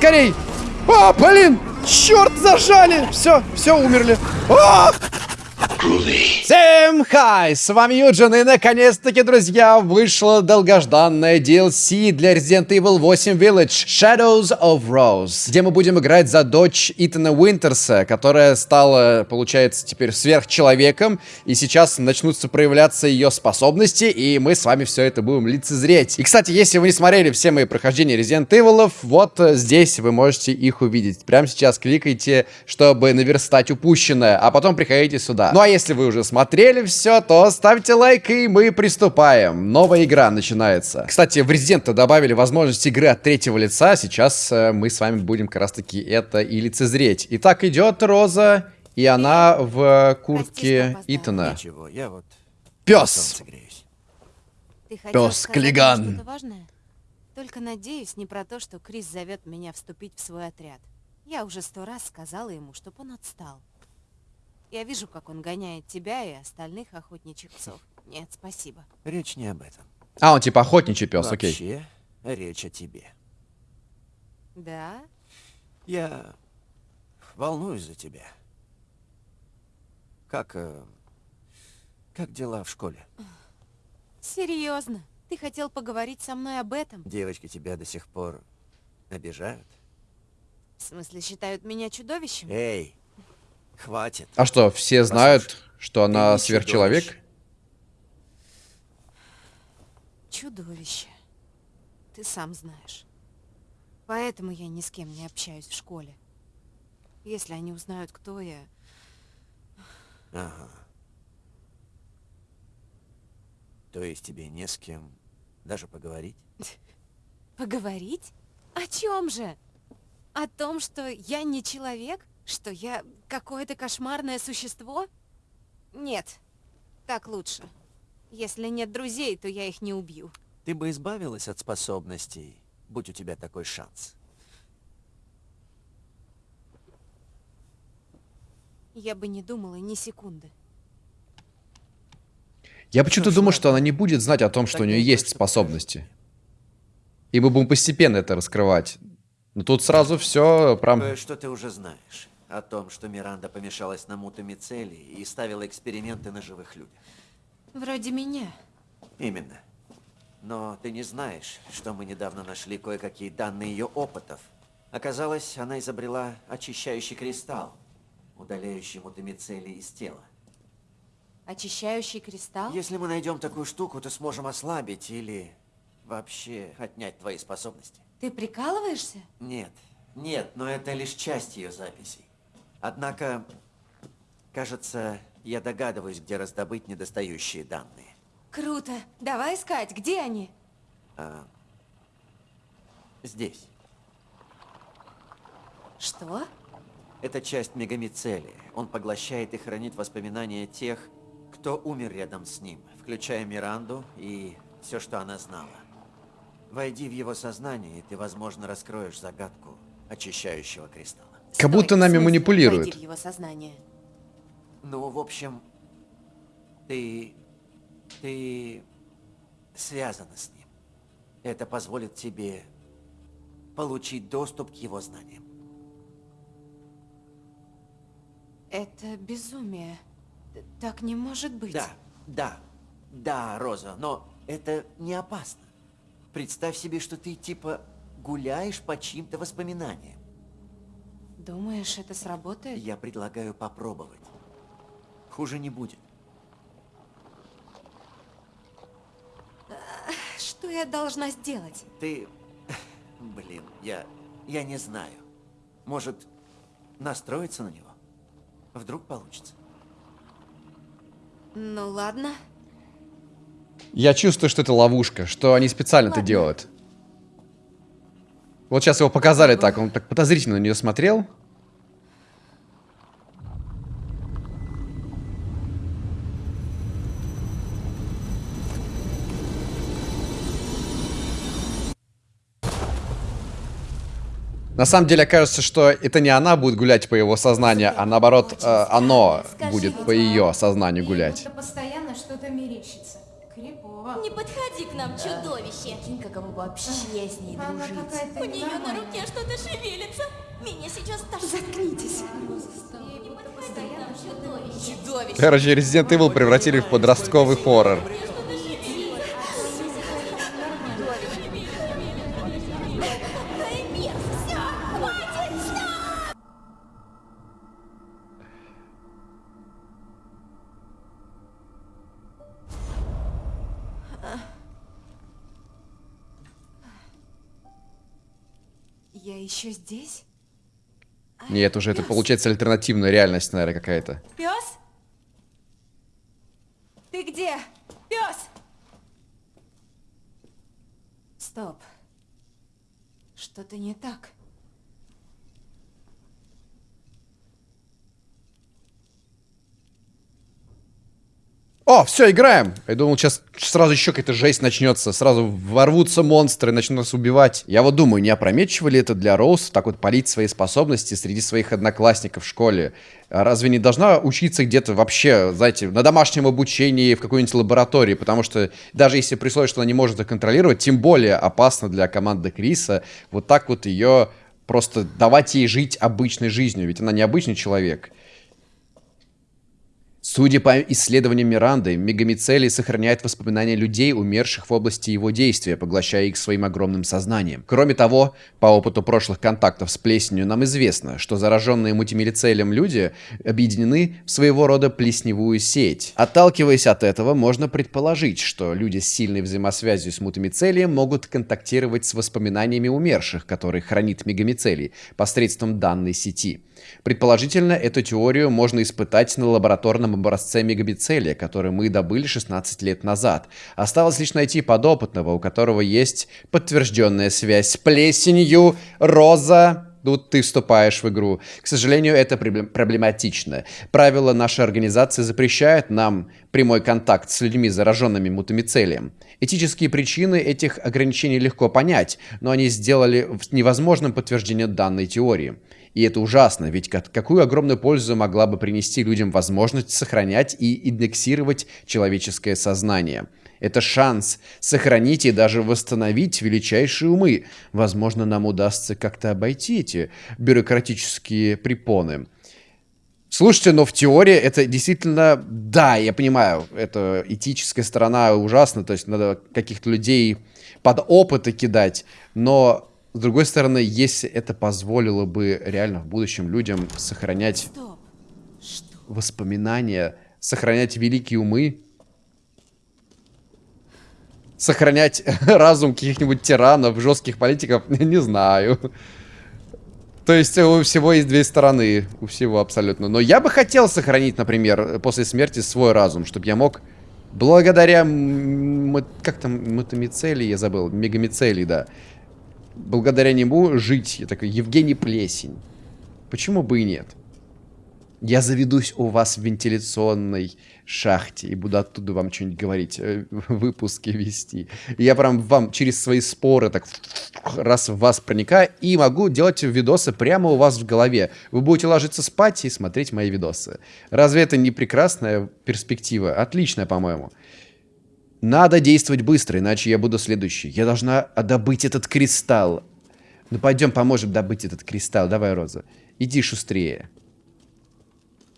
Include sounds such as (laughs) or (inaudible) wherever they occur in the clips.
Скорей! А, блин! Черт, зажали! Все, все, умерли. А! Всем хай! С вами Юджин, и наконец-таки, друзья, вышло долгожданное DLC для Resident Evil 8 Village Shadows of Rose, где мы будем играть за дочь Итана Уинтерса, которая стала, получается, теперь сверхчеловеком, и сейчас начнутся проявляться ее способности, и мы с вами все это будем лицезреть. И, кстати, если вы не смотрели все мои прохождения Resident Evil, вот здесь вы можете их увидеть. Прямо сейчас кликайте, чтобы наверстать упущенное, а потом приходите сюда. Ну а если вы уже смотрели все, то ставьте лайк и мы приступаем. Новая игра начинается. Кстати, в Resident добавили возможность игры от третьего лица. Сейчас э, мы с вами будем как раз таки это и лицезреть. Итак, идет Роза, и она в куртке Итана. Ничего, я вот Пес! мне Клиган. Только надеюсь не про то, что Крис зовет меня вступить в свой отряд. Я уже сто раз сказала ему, чтоб он отстал. Я вижу, как он гоняет тебя и остальных охотничьих псов. Нет, спасибо. Речь не об этом. А, он типа охотничий пес, окей. Вообще, речь о тебе. Да? Я волнуюсь за тебя. Как... э, как дела в школе? Серьезно? Ты хотел поговорить со мной об этом? Девочки тебя до сих пор обижают? В смысле, считают меня чудовищем? Эй, хватит. А что, все знают, Послушай, что она сверхчеловек? чудовище. Чудовище. Ты сам знаешь. Поэтому я ни с кем не общаюсь в школе. Если они узнают, кто я, Ага. То есть тебе не с кем даже поговорить? (laughs) Поговорить? О чем же? О том, что я не человек? Что я какое-то кошмарное существо? Нет, так лучше. Если нет друзей, то я их не убью. Ты бы избавилась от способностей, будь у тебя такой шанс. Я бы не думала ни секунды. Я почему-то Что думаю, что она не будет знать о том, что у нее есть способности. И мы будем постепенно это раскрывать. Но тут сразу все прям... Кое-что ты уже знаешь. О том, что Миранда помешалась на мутамицеле и ставила эксперименты на живых людях. Вроде меня. Именно. Но ты не знаешь, что мы недавно нашли кое-какие данные ее опытов. Оказалось, она изобрела очищающий кристалл, удаляющий мутамицели из тела. Очищающий кристалл? Если мы найдем такую штуку, то сможем ослабить или вообще отнять твои способности. Ты прикалываешься? Нет, нет, но это лишь часть ее записей. Однако, кажется, я догадываюсь, где раздобыть недостающие данные. Круто. Давай искать. Где они? А, здесь. Что? Это часть мегамицелия. Он поглощает и хранит воспоминания тех, кто умер рядом с ним, включая Миранду и все, что она знала. Войди в его сознание, и ты, возможно, раскроешь загадку очищающего кристалла. Как будто нами манипулируют. его сознание. Ну, в общем, ты... ты связана с ним. Это позволит тебе получить доступ к его знаниям. Это безумие. Так не может быть. Да, да, да, Роза, но это не опасно. Представь себе, что ты типа гуляешь по чьим-то воспоминаниям. Думаешь, это сработает? Я предлагаю попробовать. Хуже не будет. Что я должна сделать? Ты... Блин, я... я не знаю. Может, настроиться на него? Вдруг получится. Ну ладно. Я чувствую, что это ловушка, что они специально это Ладно. делают. Вот сейчас его показали так, он так подозрительно на нее смотрел. На самом деле кажется, что это не она будет гулять по его сознанию, а наоборот, э, оно будет по ее сознанию гулять. Будто постоянно что-то мерещится. Не подходи к нам, чудовище. Кинь, как ему вообще с ней дружить. У нее на руке что-то шевелится. Меня сейчас тошнит. Заткнитесь. Не подходи к чудовище. Короче, Resident Evil превратили в подростковый хоррор. Еще здесь? Нет, уже это получается альтернативная реальность, наверное, какая-то. Пес? Ты где? Пес! Стоп. Что-то не так. Все, играем! Я думал, сейчас сразу еще какая-то жесть начнется. Сразу ворвутся монстры, начнут нас убивать. Я вот думаю, не опрометчиво ли это для Роуз так вот палить свои способности среди своих одноклассников в школе? А разве не должна учиться где-то вообще, знаете, на домашнем обучении, в какой-нибудь лаборатории? Потому что даже если при что она не может их контролировать, тем более опасно для команды Криса вот так вот ее просто давать ей жить обычной жизнью. Ведь она не обычный человек. Судя по исследованиям Миранды, мегамицелий сохраняет воспоминания людей, умерших в области его действия, поглощая их своим огромным сознанием. Кроме того, по опыту прошлых контактов с плесенью нам известно, что зараженные мультимилицелем люди объединены в своего рода плесневую сеть. Отталкиваясь от этого, можно предположить, что люди с сильной взаимосвязью с мультимицелием могут контактировать с воспоминаниями умерших, которые хранит мегамицелий, посредством данной сети. Предположительно, эту теорию можно испытать на лабораторном образце мегабицелия, который мы добыли 16 лет назад. Осталось лишь найти подопытного, у которого есть подтвержденная связь с плесенью, роза, Тут ты вступаешь в игру. К сожалению, это проблематично. Правила нашей организации запрещают нам прямой контакт с людьми, зараженными мутамицелием. Этические причины этих ограничений легко понять, но они сделали невозможным подтверждение данной теории. И это ужасно, ведь какую огромную пользу могла бы принести людям возможность сохранять и индексировать человеческое сознание. Это шанс сохранить и даже восстановить величайшие умы. Возможно, нам удастся как-то обойти эти бюрократические препоны. Слушайте, но в теории это действительно, да, я понимаю, это этическая сторона ужасна, то есть надо каких-то людей под опыты кидать, но с другой стороны, если это позволило бы реально в будущем людям сохранять воспоминания, сохранять великие умы, сохранять разум каких-нибудь тиранов, жестких политиков, не знаю. То есть у всего есть две стороны, у всего абсолютно. Но я бы хотел сохранить, например, после смерти свой разум, чтобы я мог, благодаря, как там, мотомицелии, я забыл, мегамицелии, да, благодаря нему жить. Я такой, Евгений Плесень. Почему бы и нет? Я заведусь у вас в вентиляционной шахте и буду оттуда вам что-нибудь говорить, э, (laughs) выпуски вести. Я прям вам через свои споры так раз в вас проникаю и могу делать видосы прямо у вас в голове. Вы будете ложиться спать и смотреть мои видосы. Разве это не прекрасная перспектива? Отличная, по-моему. Надо действовать быстро, иначе я буду следующий. Я должна добыть этот кристалл. Ну пойдем поможем добыть этот кристалл. Давай, Роза. Иди шустрее.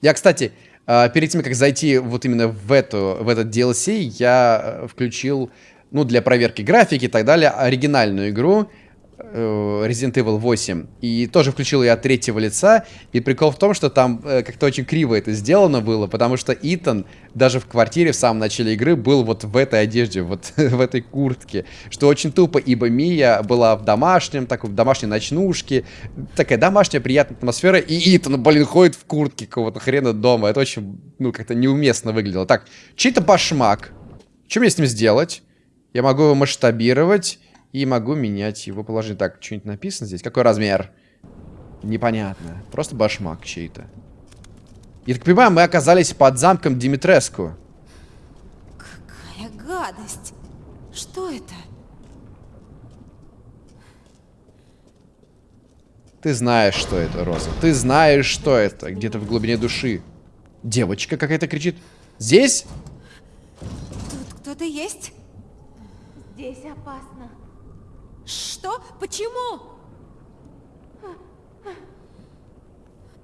Я, кстати, а, перед тем, как зайти вот именно в, эту, в этот DLC, я э, включил, ну, для проверки графики и так далее, оригинальную игру. Э, Resident Evil 8. И тоже включил я от третьего лица. И прикол в том, что там э, как-то очень криво это сделано было, потому что Итан даже в квартире в самом начале игры был вот в этой одежде, вот (laughs) в этой куртке. Что очень тупо, ибо Мия была в домашнем, такой в домашней ночнушке. Такая домашняя приятная атмосфера. И Итан, блин, ходит в куртке какого-то хрена дома. Это очень, ну, как-то неуместно выглядело. Так, чей-то башмак. Что мне с ним сделать? Я могу его масштабировать. И могу менять его положение. Так, что-нибудь написано здесь? Какой размер? Непонятно. Просто башмак чей-то. Я так понимаю, мы оказались под замком Димитреску. Какая гадость. Что это? Ты знаешь, что это, Роза. Ты знаешь, что это. Где-то в глубине души. Девочка какая-то кричит. Здесь? Тут кто-то есть? Здесь опасно. Что? Почему?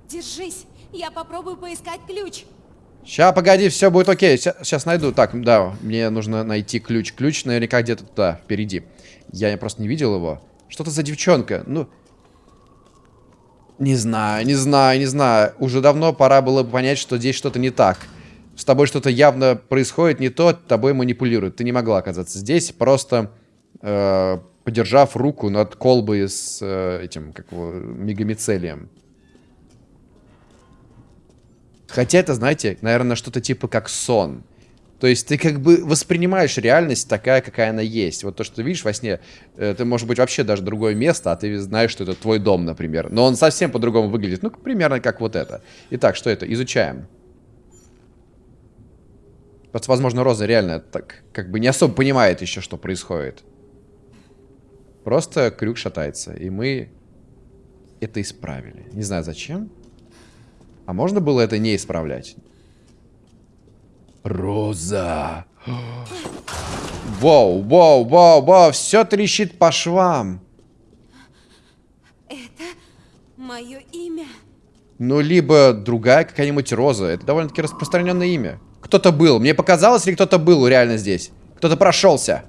Держись, я попробую поискать ключ. Ща, погоди, все будет окей. Сейчас найду. Так, да, мне нужно найти ключ. Ключ наверняка где-то туда, впереди. Я просто не видел его. Что то за девчонка? Ну... Не знаю, не знаю, не знаю. Уже давно пора было бы понять, что здесь что-то не так. С тобой что-то явно происходит не то, тобой манипулируют. Ты не могла оказаться здесь, просто э, подержав руку над колбой с э, этим, как его, мегамицелием. Хотя это, знаете, наверное, что-то типа как сон. То есть ты как бы воспринимаешь реальность такая, какая она есть. Вот то, что ты видишь во сне, это может быть вообще даже другое место, а ты знаешь, что это твой дом, например. Но он совсем по-другому выглядит. Ну, примерно как вот это. Итак, что это? Изучаем. Просто, возможно, Роза реально так как бы не особо понимает еще, что происходит. Просто крюк шатается. И мы это исправили. Не знаю зачем. А можно было это не исправлять? Роза. Воу, воу, воу, воу, все трещит по швам. Это мое имя. Ну, либо другая какая-нибудь Роза. Это довольно-таки распространенное имя. Кто-то был. Мне показалось, или кто-то был реально здесь? Кто-то прошелся.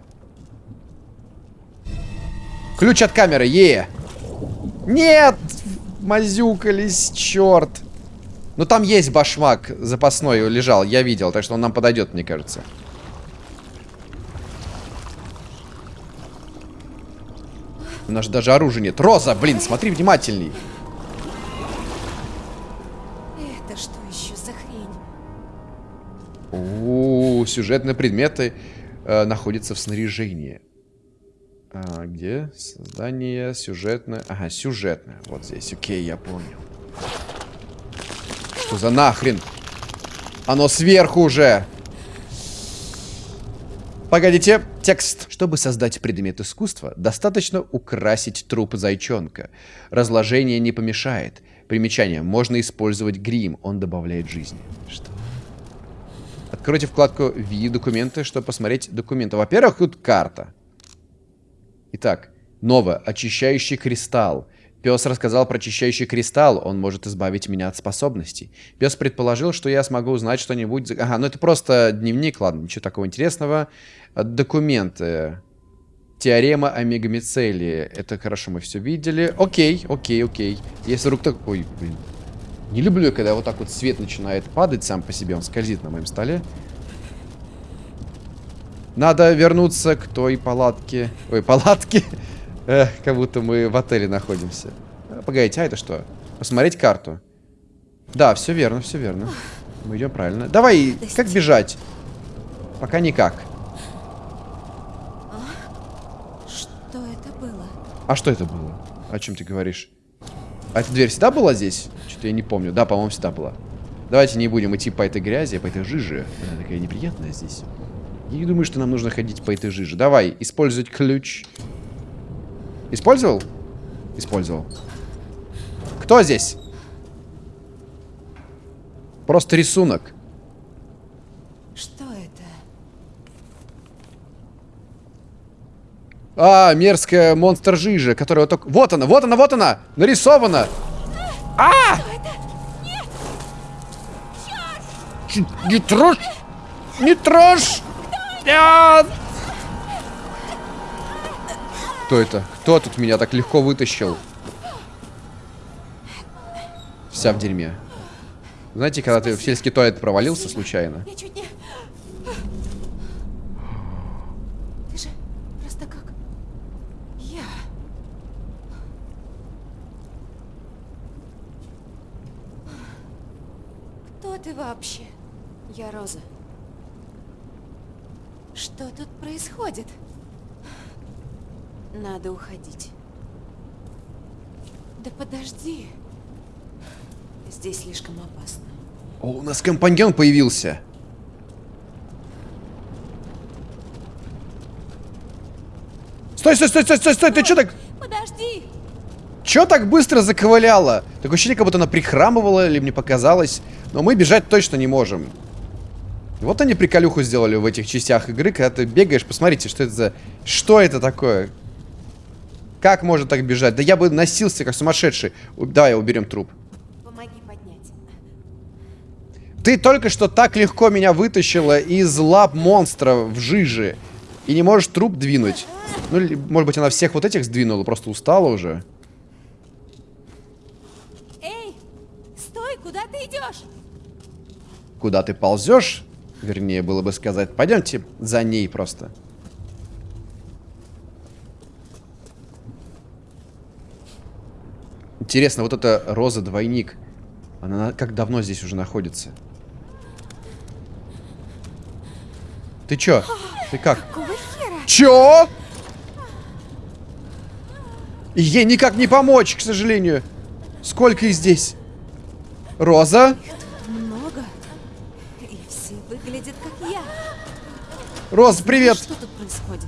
Ключ от камеры, е! Нет! Мазюкались, черт. Ну там есть башмак запасной лежал, я видел, так что он нам подойдет, мне кажется. У нас даже оружия нет. Роза, блин, смотри внимательней. Это что еще за хрень? У, -у, -у сюжетные предметы э, находятся в снаряжении. А, где? Создание сюжетное. Ага, сюжетное. Вот здесь. Окей, я понял. Что за нахрен? Оно сверху уже. Погодите, текст. Чтобы создать предмет искусства, достаточно украсить труп зайчонка. Разложение не помешает. Примечание. Можно использовать грим, он добавляет жизни. Что? Откройте вкладку «Ви документы», чтобы посмотреть документы. Во-первых, тут карта. Итак, новое. Очищающий кристалл. Пес рассказал про очищающий кристалл, он может избавить меня от способностей. Пес предположил, что я смогу узнать что-нибудь... Ага, ну это просто дневник, ладно, ничего такого интересного. Документы. Теорема о мегамицелии. Это хорошо, мы все видели. Окей, окей, окей. Если вдруг такой... Блин. Не люблю, когда вот так вот свет начинает падать сам по себе, он скользит на моем столе. Надо вернуться к той палатке. Ой, палатке. (laughs) Эх, как будто мы в отеле находимся. А, погодите, а это что? Посмотреть карту. Да, все верно, все верно. Мы идем правильно. Давай, как бежать? Пока никак. А? Что это было? А что это было? О чем ты говоришь? А эта дверь всегда была здесь? Что-то я не помню. Да, по-моему, всегда была. Давайте не будем идти по этой грязи, по этой жиже. Она такая неприятная здесь. Я не думаю, что нам нужно ходить по этой жиже. Давай, использовать ключ. Использовал? Использовал. Кто здесь? Просто рисунок. Что это? А, мерзкая монстр жижа, которая вот только... Вот она, вот она, вот она! Нарисована! А! Не трожь! Не трожь! Нет! Кто это? Кто тут меня так легко вытащил? Вся в дерьме. Знаете, когда ты в сельский туалет провалился случайно? Я чуть не... Ты же просто как... Я. Кто ты вообще? Я Роза. Что тут происходит? Надо уходить. Да подожди. Здесь слишком опасно. О, у нас компаньон появился. Стой, стой, стой, стой, стой, стой, ты что так... Подожди! Чё так быстро заковыляла? Такое ощущение, как будто она прихрамывала, или мне показалось. Но мы бежать точно не можем. Вот они приколюху сделали в этих частях игры, когда ты бегаешь, посмотрите, что это за... Что это такое? Как можно так бежать? Да я бы носился, как сумасшедший. Давай уберем труп. Помоги поднять. Ты только что так легко меня вытащила из лап монстра в жиже. И не можешь труп двинуть. Ну, может быть, она всех вот этих сдвинула, просто устала уже. Эй, стой, куда ты идешь? Куда ты ползешь? Вернее, было бы сказать. Пойдемте за ней просто. Интересно, вот эта роза-двойник, она как давно здесь уже находится? Ты чё? Ты как? Чё? Ей никак не помочь, к сожалению. Сколько их здесь? Роза? Роза, привет! Что тут происходит?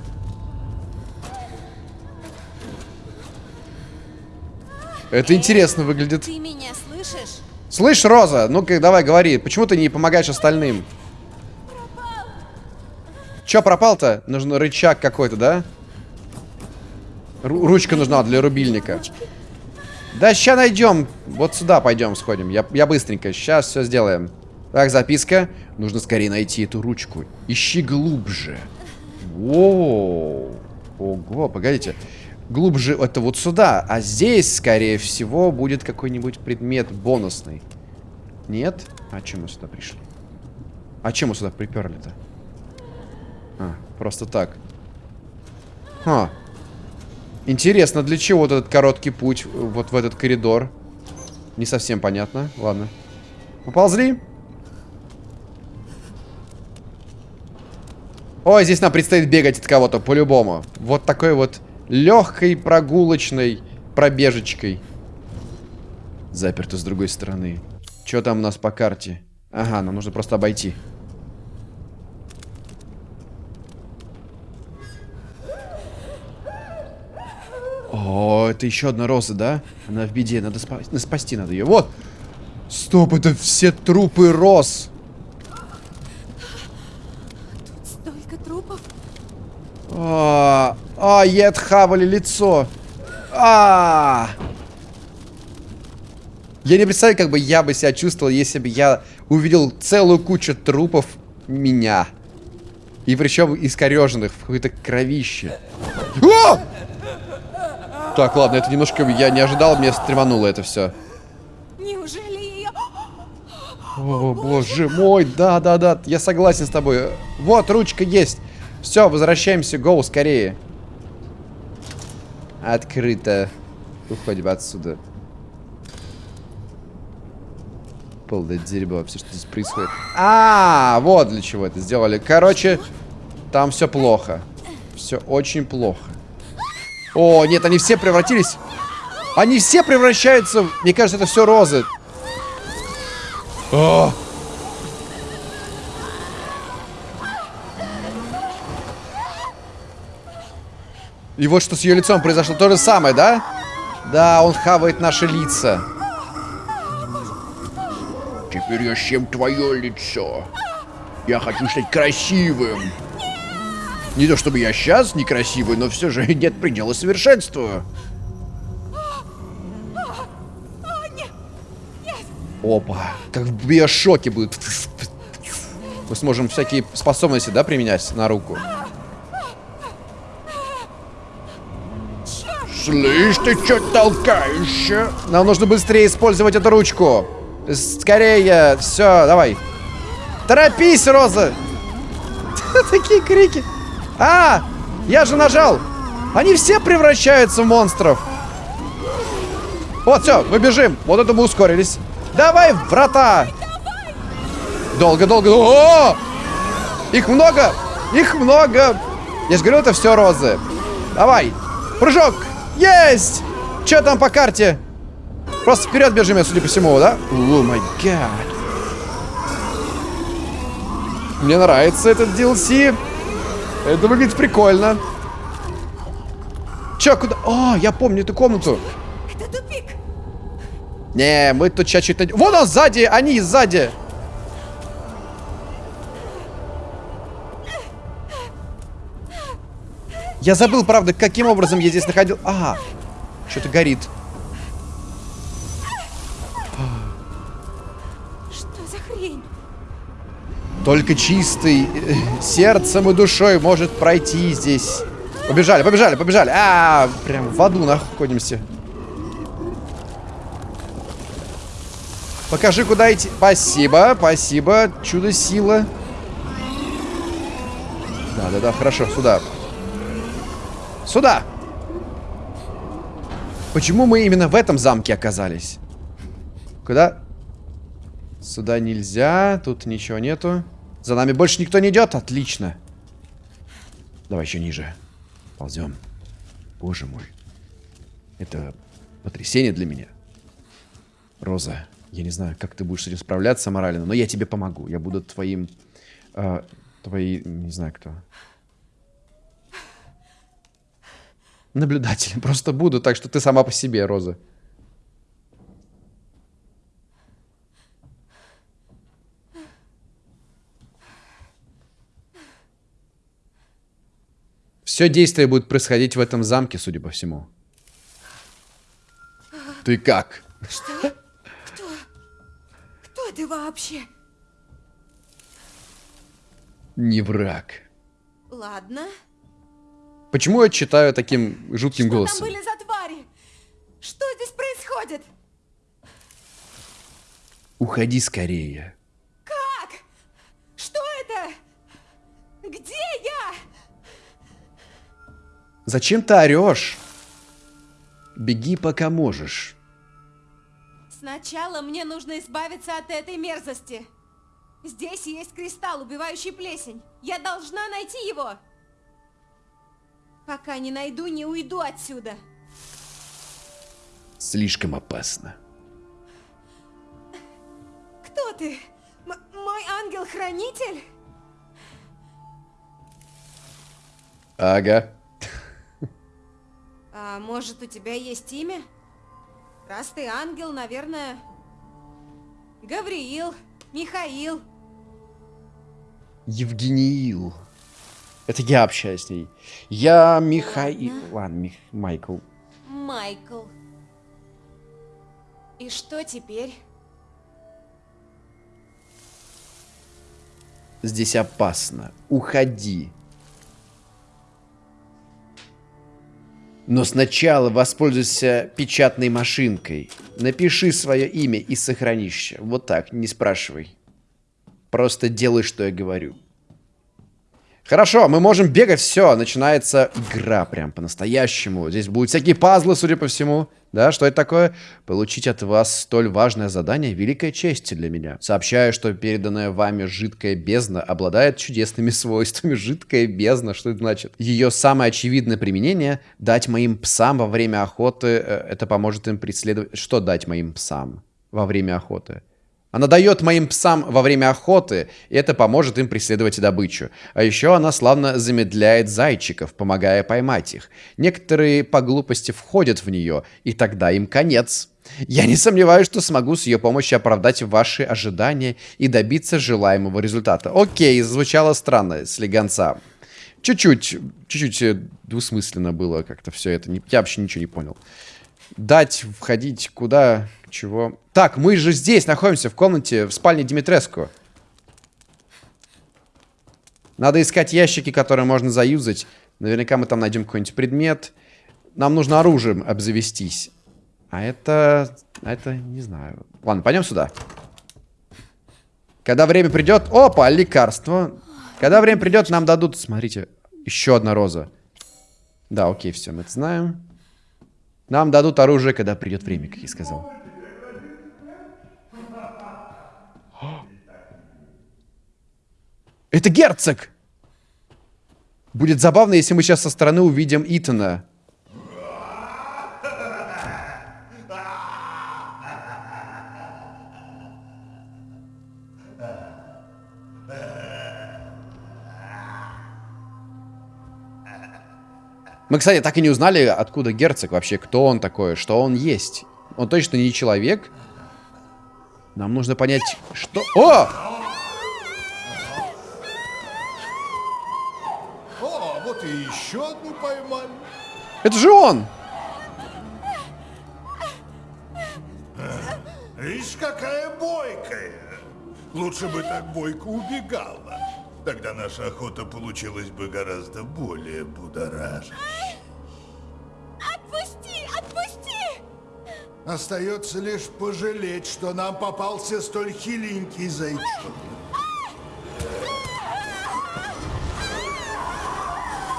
Это интересно выглядит. Ты меня слышишь? Слышь, Роза, ну-ка давай говори, почему ты не помогаешь остальным? Чё пропал-то? Нужен рычаг какой-то, да? Ру- ручка нужна для рубильника. Да, ща найдем. Вот сюда пойдем сходим. Я, я быстренько. Сейчас все сделаем. Так, записка. Нужно скорее найти эту ручку. Ищи глубже. Воу. Ого, погодите. Глубже это вот сюда. А здесь, скорее всего, будет какой-нибудь предмет бонусный. Нет? А чем мы сюда пришли? А чем мы сюда приперли-то? А, просто так. А. Интересно, для чего вот этот короткий путь вот в этот коридор? Не совсем понятно. Ладно. Поползли. Ой, здесь нам предстоит бегать от кого-то, по-любому. Вот такой вот легкой прогулочной пробежечкой. Заперто с другой стороны. Что там у нас по карте? Ага, нам нужно просто обойти. О, это еще одна роза, да? Она в беде, надо спа спасти надо ее. Вот! Стоп, это все трупы роз. Столько трупов. А, а, ей отхавали лицо. А. Я не представляю, как бы я бы себя чувствовал, если бы я увидел целую кучу трупов меня. И причем искореженных в какой-то кровище. О! Так, ладно, это немножко я не ожидал, мне стремануло это все. Неужели ее... О, боже мой, да-да-да, я согласен с тобой. Вот, ручка есть. Все, возвращаемся, гоу, скорее. Открыто. Уходим отсюда. Полное дерьмо, все, что здесь происходит. А, вот для чего это сделали. Короче, там все плохо. Все очень плохо. О, нет, они все превратились... Они все превращаются... Мне кажется, это все розы. О! И вот что с ее лицом произошло. То же самое, да? Да, он хавает наши лица. Теперь я съем твое лицо. Я хочу стать красивым. Не то чтобы я сейчас некрасивый, но все же нет предела совершенству. Опа, как в биошоке будет. Мы сможем всякие способности, да, применять на руку. Слышь, ты что толкаешь? Нам нужно быстрее использовать эту ручку. Скорее, все, давай. Торопись, Роза! (laughs) Такие крики. А, я же нажал. Они все превращаются в монстров. Вот, все, мы бежим. Вот это мы ускорились. Давай, врата! Долго-долго. О! Их много! Их много! Я же говорю, это все розы. Давай! Прыжок! Есть! Че там по карте? Просто вперед бежим, я, судя по всему, да? О май гад. Мне нравится этот DLC. Это выглядит прикольно. Че, куда? О, я помню эту комнату. Это тупик. Не, мы тут сейчас что-то... Вон он сзади, они сзади. Я забыл, правда, каким образом я здесь находил... Ага, что-то горит. Что за хрень? Только чистый э, сердцем и душой может пройти здесь. Побежали, побежали, побежали. А, -а, -а прям в аду находимся. Покажи, куда идти. Спасибо, спасибо. Чудо-сила. Да-да-да, хорошо, сюда. Сюда! Почему мы именно в этом замке оказались? Куда? Сюда нельзя, тут ничего нету. За нами больше никто не идет? Отлично. Давай еще ниже. Ползем. Боже мой. Это потрясение для меня. Роза, я не знаю, как ты будешь с этим справляться морально, но я тебе помогу. Я буду твоим... Э, твои... Не знаю кто. Наблюдателем. (laughs) Просто буду, так что ты сама по себе, Роза. Все действие будет происходить в этом замке, судя по всему. Ты как? Что? Кто? Кто ты вообще? Не враг. Ладно. Почему я читаю таким жутким Что голосом? там были за твари? Что здесь происходит? Уходи скорее. Как? Что это? Где я? Зачем ты орешь? Беги, пока можешь. Сначала мне нужно избавиться от этой мерзости. Здесь есть кристалл, убивающий плесень. Я должна найти его. Пока не найду, не уйду отсюда. Слишком опасно. Кто ты? М мой ангел-хранитель? Ага. А может, у тебя есть имя? Раз ты ангел, наверное... Гавриил, Михаил. Евгениил. Это я общаюсь с ней. Я Михаил... Ладно, Мих... Майкл. Майкл. И что теперь? Здесь опасно. Уходи. Но сначала воспользуйся печатной машинкой. Напиши свое имя и сохранишься. Вот так, не спрашивай. Просто делай, что я говорю. Хорошо, мы можем бегать, все, начинается игра прям по-настоящему. Здесь будут всякие пазлы, судя по всему. Да, что это такое? Получить от вас столь важное задание – великая честь для меня. Сообщаю, что переданная вами жидкая бездна обладает чудесными (laughs) свойствами. Жидкая бездна, что это значит? Ее самое очевидное применение – дать моим псам во время охоты. э, Это поможет им преследовать... Что дать моим псам во время охоты? Она дает моим псам во время охоты, и это поможет им преследовать добычу. А еще она славно замедляет зайчиков, помогая поймать их. Некоторые по глупости входят в нее, и тогда им конец. Я не сомневаюсь, что смогу с ее помощью оправдать ваши ожидания и добиться желаемого результата. Окей, звучало странно, слегонца. Чуть-чуть, чуть-чуть э, двусмысленно было как-то все это. Я вообще ничего не понял. Дать, входить, куда, чего. Так, мы же здесь находимся, в комнате, в спальне Димитреску. Надо искать ящики, которые можно заюзать. Наверняка мы там найдем какой-нибудь предмет. Нам нужно оружием обзавестись. А это... а это не знаю. Ладно, пойдем сюда. Когда время придет... Опа, лекарство. Когда время придет, нам дадут... Смотрите, еще одна роза. Да, окей, все, мы это знаем. Нам дадут оружие, когда придет время, как я сказал. Это герцог! Будет забавно, если мы сейчас со стороны увидим Итана. Мы, кстати, так и не узнали, откуда герцог вообще, кто он такой, что он есть. Он точно не человек. Нам нужно понять, что... О! Это же он! Ишь, какая бойкая. Лучше бы так бойко убегала. Тогда наша охота получилась бы гораздо более будоражащей. Отпусти! Отпусти! Остается лишь пожалеть, что нам попался столь хиленький зайчонок.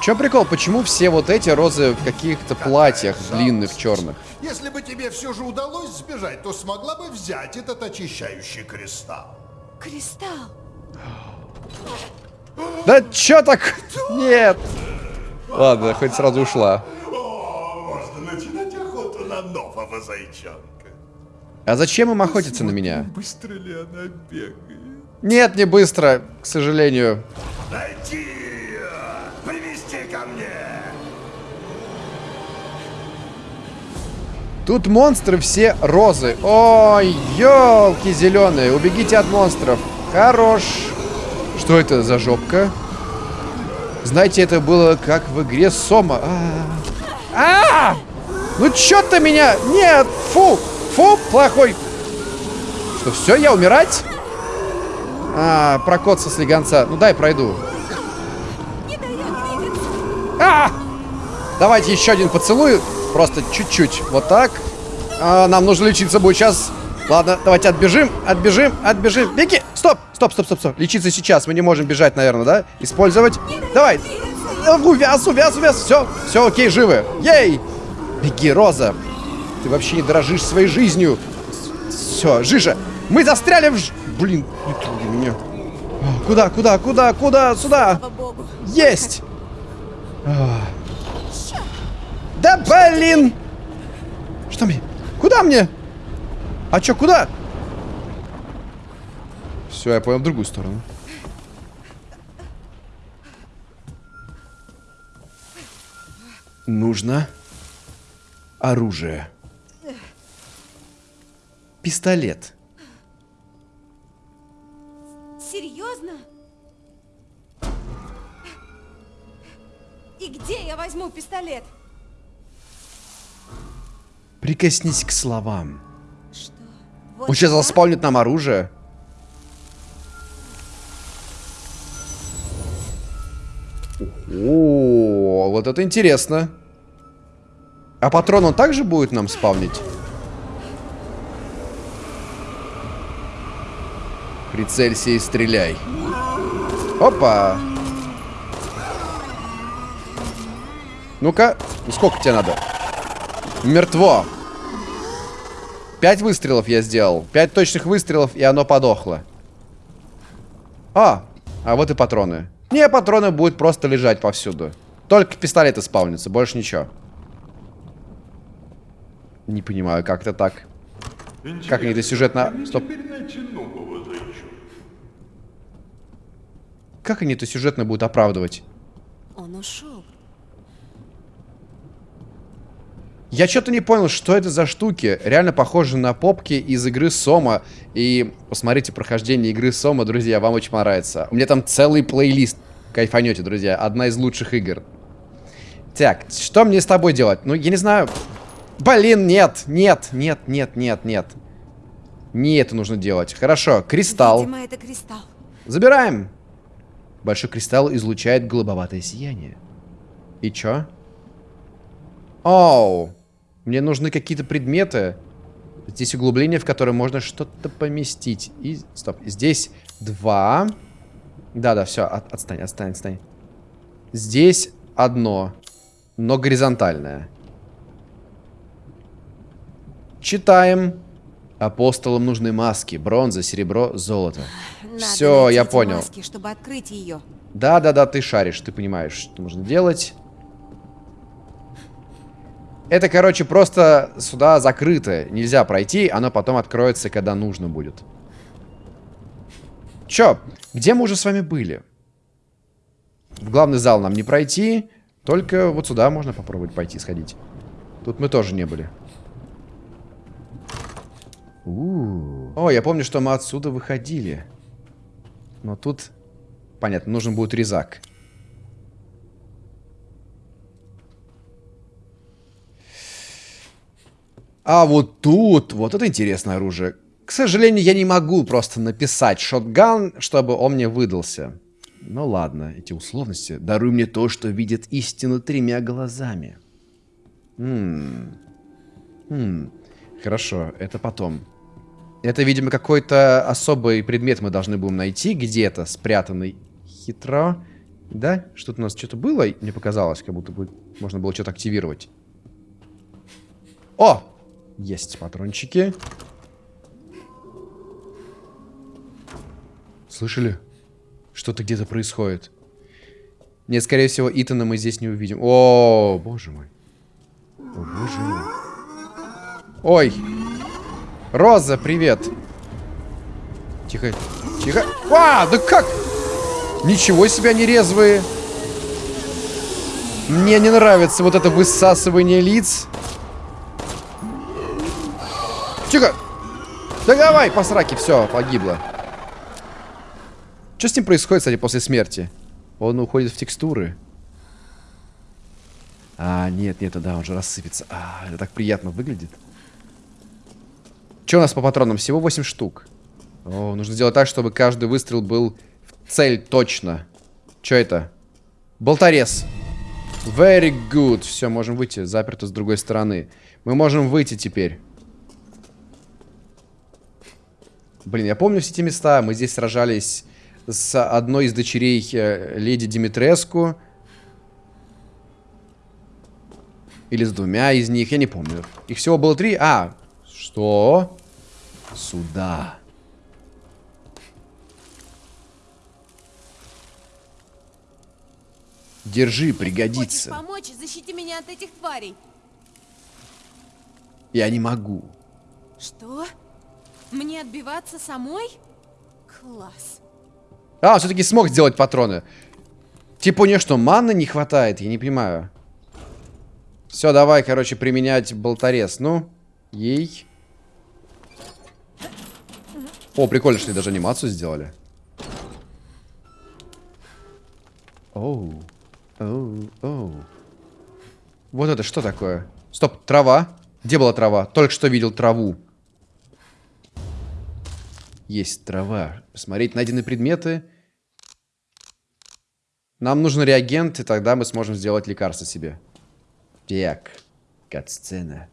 Чё прикол? Почему все вот эти розы в каких-то платьях длинных, черных? Если бы тебе все же удалось сбежать, то смогла бы взять этот очищающий кристалл. Кристалл. Да чё так? Нет. Ладно, хоть сразу ушла. О, можно начинать охоту на нового зайчонка. А зачем им охотиться на меня? Быстро ли она бегает? Нет, не быстро, к сожалению. Найти Тут монстры все розы. Ой, елки зеленые. Убегите от монстров. Хорош. Что это за жопка? Знаете, это было как в игре Сома. А, -а, -а! Ну чё ты меня? Нет, фу, фу, плохой. Что, все, я умирать? А, прокот со слегонца. Ну дай пройду. А! Давайте еще один поцелуй. Просто чуть-чуть. Вот так. А, нам нужно лечиться будет сейчас. Ладно, давайте отбежим, отбежим, отбежим. Беги! Стоп! Стоп, стоп, стоп, стоп. Лечиться сейчас. Мы не можем бежать, наверное, да? Использовать. Давай! Увяз, увяз, увяз. Все, все, окей, живы. Ей! Беги, Роза. Ты вообще не дорожишь своей жизнью. Все, Жижа. Мы застряли в... ж- Блин, не трогай меня. А, Куда, куда, куда, куда? Сюда. Есть! Да блин! Что мне? Куда мне? А чё, куда? Все, я понял в другую сторону. Нужно оружие. Пистолет. Серьезно? И где я возьму пистолет? Прикоснись к словам. Что? Вот Он сейчас сюда? заспавнит нам оружие. О, вот это интересно. А патрон он также будет нам спавнить? Прицелься и стреляй. Опа. Ну-ка, ну сколько тебе надо? Мертво. Пять выстрелов я сделал. Пять точных выстрелов, и оно подохло. А, а вот и патроны. Не, патроны будут просто лежать повсюду. Только пистолеты спавнятся, больше ничего. Не понимаю, как это так. Как они это сюжетно... Стоп. Как они это сюжетно будут оправдывать? Он ушел. Я что-то не понял, что это за штуки. Реально похожи на попки из игры Сома. И посмотрите прохождение игры Сома, друзья, вам очень понравится. У меня там целый плейлист. Кайфанете, друзья. Одна из лучших игр. Так, что мне с тобой делать? Ну, я не знаю. Блин, нет, нет, нет, нет, нет, нет. Не это нужно делать. Хорошо, кристалл. Видимо, это кристалл. Забираем. Большой кристалл излучает голубоватое сияние. И чё? Оу. Мне нужны какие-то предметы. Здесь углубление, в которое можно что-то поместить. И, стоп, здесь два. Да-да, все, от- отстань, отстань, отстань. Здесь одно, но горизонтальное. Читаем. Апостолам нужны маски, бронза, серебро, золото. Надо Все, я понял. маски, чтобы открыть ее. Да-да-да, ты шаришь, ты понимаешь, что нужно делать. Это, короче, просто сюда закрыто. Нельзя пройти, оно потом откроется, когда нужно будет. Чё, где мы уже с вами были? В главный зал нам не пройти, только вот сюда можно попробовать пойти, сходить. Тут мы тоже не были. У-у-у. О, я помню, что мы отсюда выходили. Но тут Понятно, нужен будет резак. А вот тут, вот это интересное оружие. К сожалению, я не могу просто написать шотган, чтобы он мне выдался. Ну ладно, эти условности. Даруй мне то, что видит истину тремя глазами. Хм. Хм. Хорошо, это потом. Это, видимо, какой-то особый предмет мы должны будем найти где-то, спрятанный хитро. Да? Что-то у нас что-то было, мне показалось, как будто бы можно было что-то активировать. О! Есть патрончики. Слышали? Что-то где-то происходит. Нет, скорее всего, Итана мы здесь не увидим. О, боже мой. О, боже мой. Ой. Роза, привет. Тихо, тихо. А, да как? Ничего себе они резвые. Мне не нравится вот это высасывание лиц. Тихо. Да давай, по все, погибло. Что с ним происходит, кстати, после смерти? Он уходит в текстуры. А, нет, нет, да, он же рассыпется. А, это так приятно выглядит. Что у нас по патронам? Всего 8 штук. О, нужно сделать так, чтобы каждый выстрел был в цель точно. Что это? Болторез. Very good. Все, можем выйти. Заперто с другой стороны. Мы можем выйти теперь. Блин, я помню все эти места. Мы здесь сражались с одной из дочерей э, леди Димитреску. Или с двумя из них, я не помню. Их всего было три. А, что? Сюда. Держи, пригодится. Хочешь помочь? Защити меня от этих тварей. Я не могу. Что? Мне отбиваться самой? Класс. А, все-таки смог сделать патроны. Типа у нее что, маны не хватает? Я не понимаю. Все, давай, короче, применять болторез. Ну, ей. О, прикольно, что даже анимацию сделали. Оу. Оу, оу. Вот это что такое? Стоп, трава. Где была трава? Только что видел траву. Есть трава. Посмотреть найденные предметы. Нам нужен реагент, и тогда мы сможем сделать лекарство себе. Так, кат-сцена.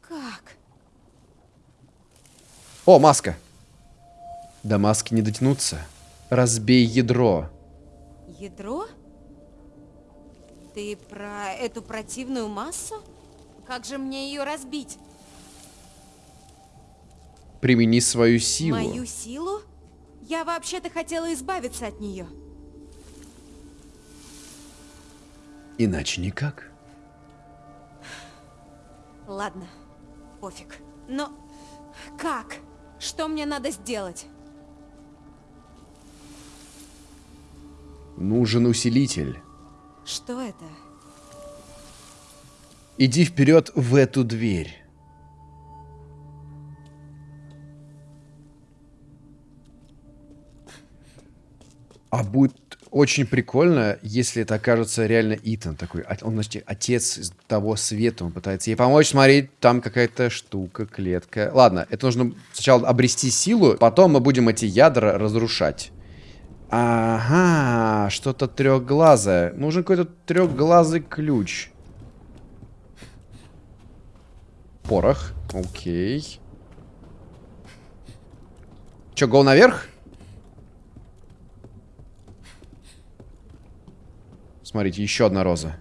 Как? О, маска. До маски не дотянуться. Разбей ядро. Ядро? Ты про эту противную массу? Как же мне ее разбить? Примени свою силу. Мою силу? Я вообще-то хотела избавиться от нее. Иначе никак. Ладно, пофиг. Но как? Что мне надо сделать? Нужен усилитель. Что это? Иди вперед в эту дверь. А будет очень прикольно, если это окажется реально Итан такой. а- Он, значит, отец из того света. Он пытается ей помочь. Смотри, там какая-то штука, клетка. Ладно, это нужно сначала обрести силу, потом мы будем эти ядра разрушать. Ага, что-то трехглазое. Нужен какой-то трехглазый ключ. Порох. Окей. Че, гол наверх? Смотрите, еще одна роза.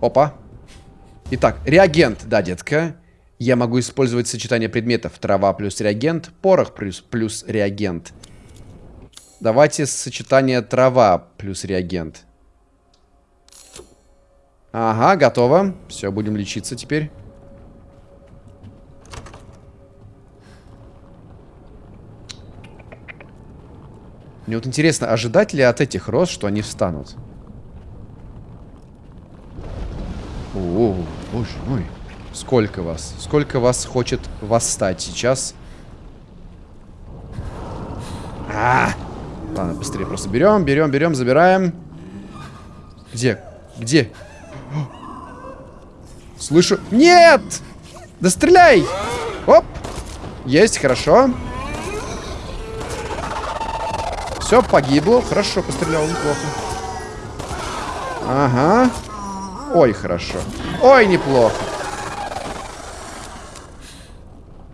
Опа. Итак, реагент, да, детка. Я могу использовать сочетание предметов. Трава плюс реагент, порох плюс, плюс реагент. Давайте сочетание трава плюс реагент. Ага, готово. Все, будем лечиться теперь. Мне вот интересно, ожидать ли от этих роз, что они встанут? О, боже мой. Сколько вас? Сколько вас хочет восстать сейчас? А! Ладно, быстрее просто берем, берем, берем, забираем. Где? Где? Слышу. Нет! Да стреляй! Оп! Есть, хорошо. Все, погибло. Хорошо, пострелял, неплохо. Ага. Ой, хорошо. Ой, неплохо.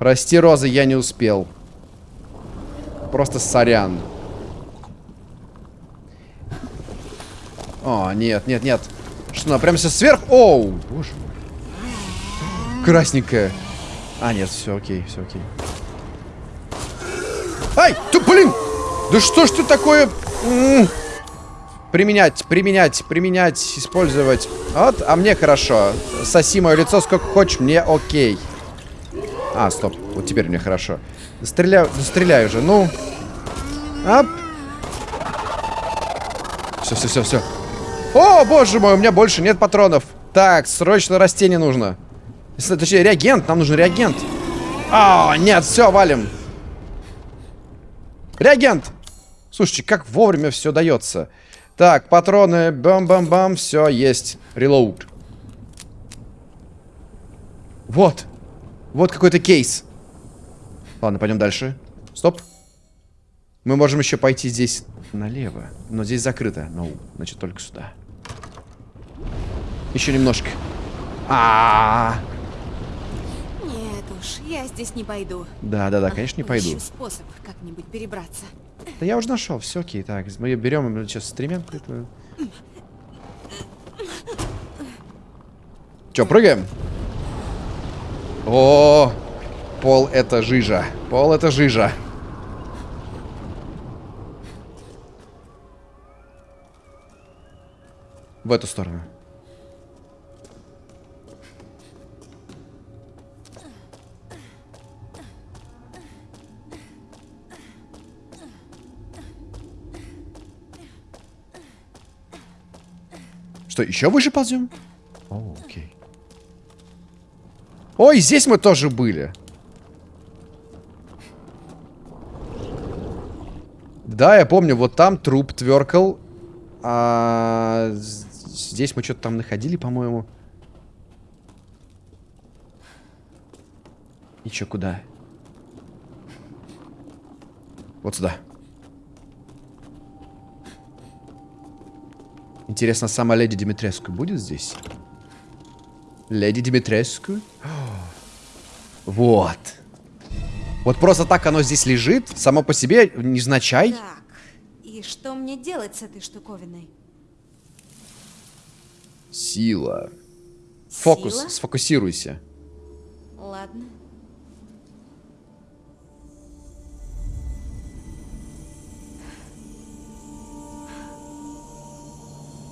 Прости, Роза, я не успел. Просто сорян. О, нет, нет, нет. Что, она прямо сейчас сверху? Оу, боже мой. Красненькая. А, нет, все окей, все окей. Ай, ты, блин! Да что ж ты такое... Применять, применять, применять, использовать. Вот, а мне хорошо. Соси мое лицо сколько хочешь, мне окей. А, стоп, вот теперь мне хорошо. Стреляю, стреляй уже, ну. Ап. Все, все, все, все. О, боже мой, у меня больше нет патронов. Так, срочно растение нужно. Точнее, реагент, нам нужен реагент. А, нет, все, валим. Реагент! Слушайте, как вовремя все дается. Так, патроны, бам-бам-бам, все, есть. Релоуд. Вот. Вот какой-то кейс. Ладно, пойдем дальше. Стоп. Мы можем еще пойти здесь налево. Но здесь закрыто. Ну, значит, только сюда. Еще немножко. А, -а, а Нет уж, я здесь не пойду. Да, да, да, конечно, не пойду. Способ как-нибудь перебраться. Да я уже нашел, все окей. Так, мы берем сейчас стремянку. Че, прыгаем? О, пол это жижа. Пол это жижа. В эту сторону. Что, еще выше ползем? О, окей. Ой, здесь мы тоже были. Да, я помню, вот там труп тверкал. А здесь мы что-то там находили, по-моему. И чё, куда? Вот сюда. Интересно, сама леди Димитреску будет здесь? Леди Димитреску? Вот. Вот просто так оно здесь лежит, само по себе, незначай. Так, и что мне делать с этой штуковиной? Сила. Фокус, Сила? сфокусируйся. Ладно.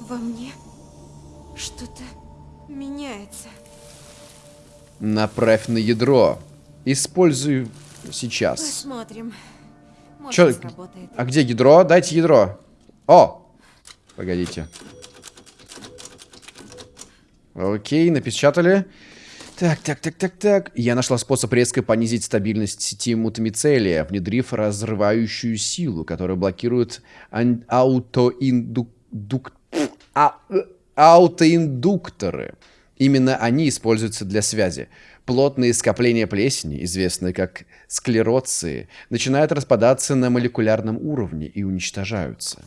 Во мне что-то меняется. Направь на ядро. Используй сейчас. Посмотрим. Может, Чё? сработает. А где ядро? Дайте ядро. О! Погодите. Окей, напечатали. Так, так, так, так, так. Я нашла способ резко понизить стабильность сети мутамицелия, внедрив разрывающую силу, которая блокирует аутоиндук... А... аутоиндукторы. Именно они используются для связи. Плотные скопления плесени, известные как склероции, начинают распадаться на молекулярном уровне и уничтожаются.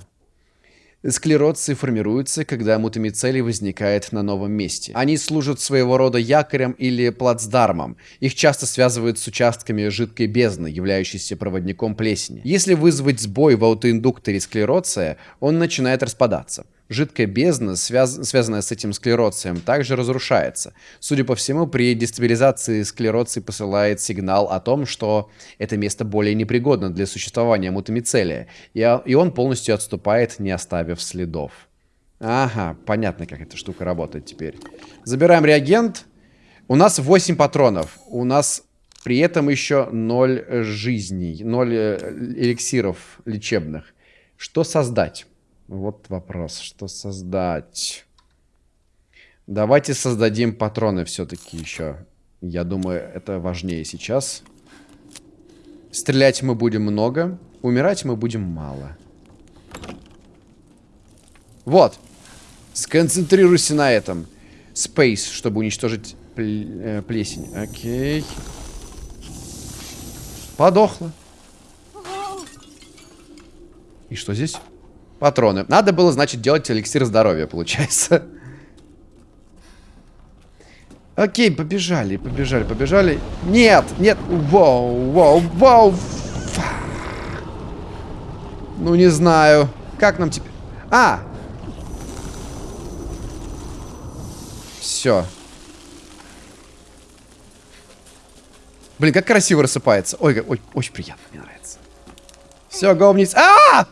Склероции формируются, когда мутамицелий возникает на новом месте. Они служат своего рода якорем или плацдармом. Их часто связывают с участками жидкой бездны, являющейся проводником плесени. Если вызвать сбой в аутоиндукторе склероция, он начинает распадаться. Жидкая бездна, связ... связанная с этим склероцием, также разрушается. Судя по всему, при дестабилизации склероций посылает сигнал о том, что это место более непригодно для существования мутамицелия, и, и он полностью отступает, не оставив следов. Ага, понятно, как эта штука работает теперь. Забираем реагент. У нас 8 патронов. У нас при этом еще 0 жизней, 0 э, эликсиров лечебных. Что создать? Вот вопрос, что создать? Давайте создадим патроны все-таки еще. Я думаю, это важнее сейчас. Стрелять мы будем много, умирать мы будем мало. Вот. Сконцентрируйся на этом. Space, чтобы уничтожить э, плесень. Окей. Подохла. И что здесь? Патроны. Надо было, значит, делать эликсир здоровья, получается. Окей, побежали, побежали, побежали. Нет, нет. Вау, вау, вау. Фа. Ну, не знаю. Как нам теперь... А! Все. Блин, как красиво рассыпается. Ой, ой, очень приятно, мне нравится. Все, го вниз. А!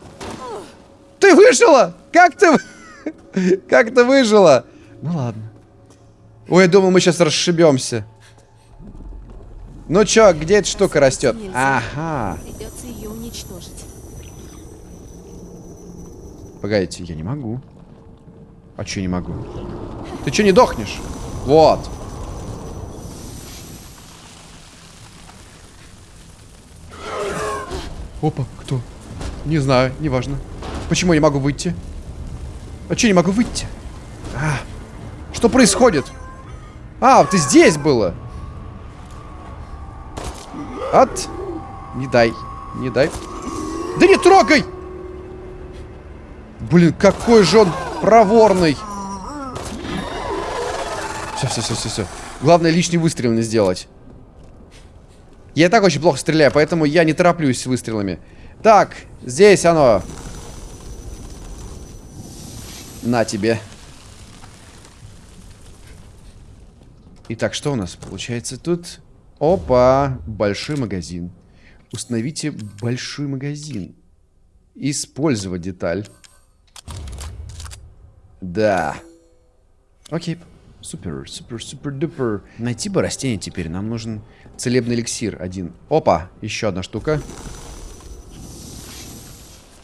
Ты выжила! Как ты... (laughs) Как ты выжила? Ну ладно. Ой, я думал, мы сейчас расшибемся. Ну чё, где эта штука растет? Ага. Придется ее уничтожить. Погодите, я не могу. А чё не могу? Ты чё не дохнешь? Вот. Опа, кто? Не знаю, неважно. Почему я не могу выйти? А чё не могу выйти? А, что происходит? А, ты здесь было. От. Не дай. Не дай. Да не трогай! Блин, какой же он проворный. Все, все, все, все, все. Главное лишний выстрел не сделать. Я и так очень плохо стреляю, поэтому я не тороплюсь с выстрелами. Так, здесь оно. На тебе. Итак, что у нас получается тут? Опа, большой магазин. Установите большой магазин. Использовать деталь. Да. Окей. Супер, супер, супер, дупер. Найти бы растение теперь. Нам нужен целебный эликсир один. Опа, еще одна штука.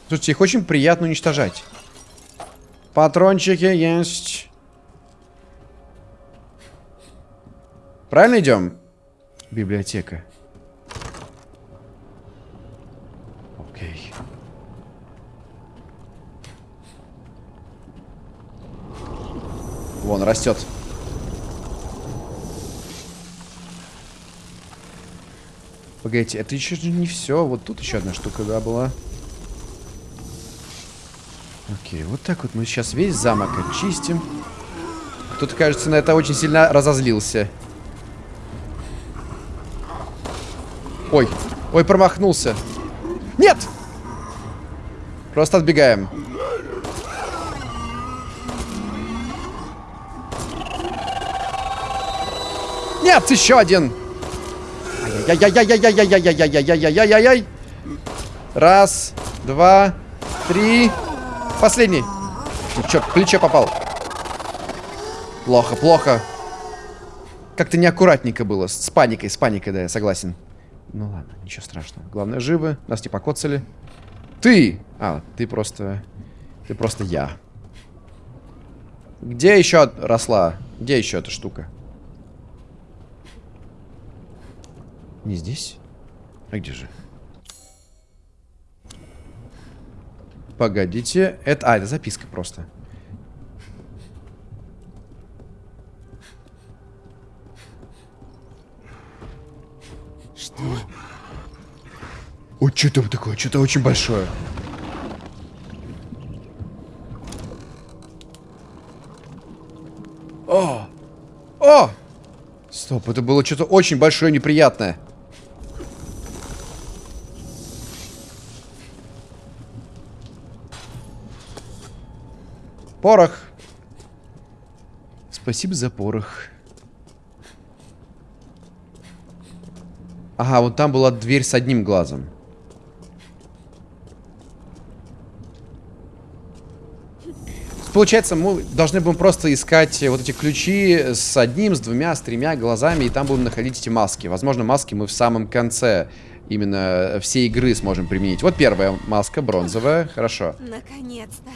Слушайте, их очень приятно уничтожать. Патрончики есть. Правильно идем? Библиотека. Окей. Вон, растет. Погодите, это еще не все. Вот тут еще одна штука, да, была. Окей, вот так вот мы сейчас весь замок очистим. Кто-то, кажется, на это очень сильно разозлился. Ой, ой, промахнулся. Нет! Просто отбегаем. Нет, еще один. Раз, два, три. Последний. В плечо попал. Плохо, плохо. Как-то неаккуратненько было. С паникой, с паникой, да, я согласен. Ну ладно, ничего страшного. Главное, живы. Нас не покоцали. Ты! А, ты просто... Ты просто я. Где еще росла? Где еще эта штука? Не здесь? А где же? Погодите. Это... А, это записка просто. Что? Ой, что там такое? Что-то очень большое. О! О! Стоп, это было что-то очень большое неприятное. Порох. Спасибо за порох. Ага, вот там была дверь с одним глазом. Получается, мы должны будем просто искать вот эти ключи с одним, с двумя, с тремя глазами, и там будем находить эти маски. Возможно, маски мы в самом конце именно всей игры сможем применить. Вот первая маска, бронзовая. Хорошо. Наконец-то.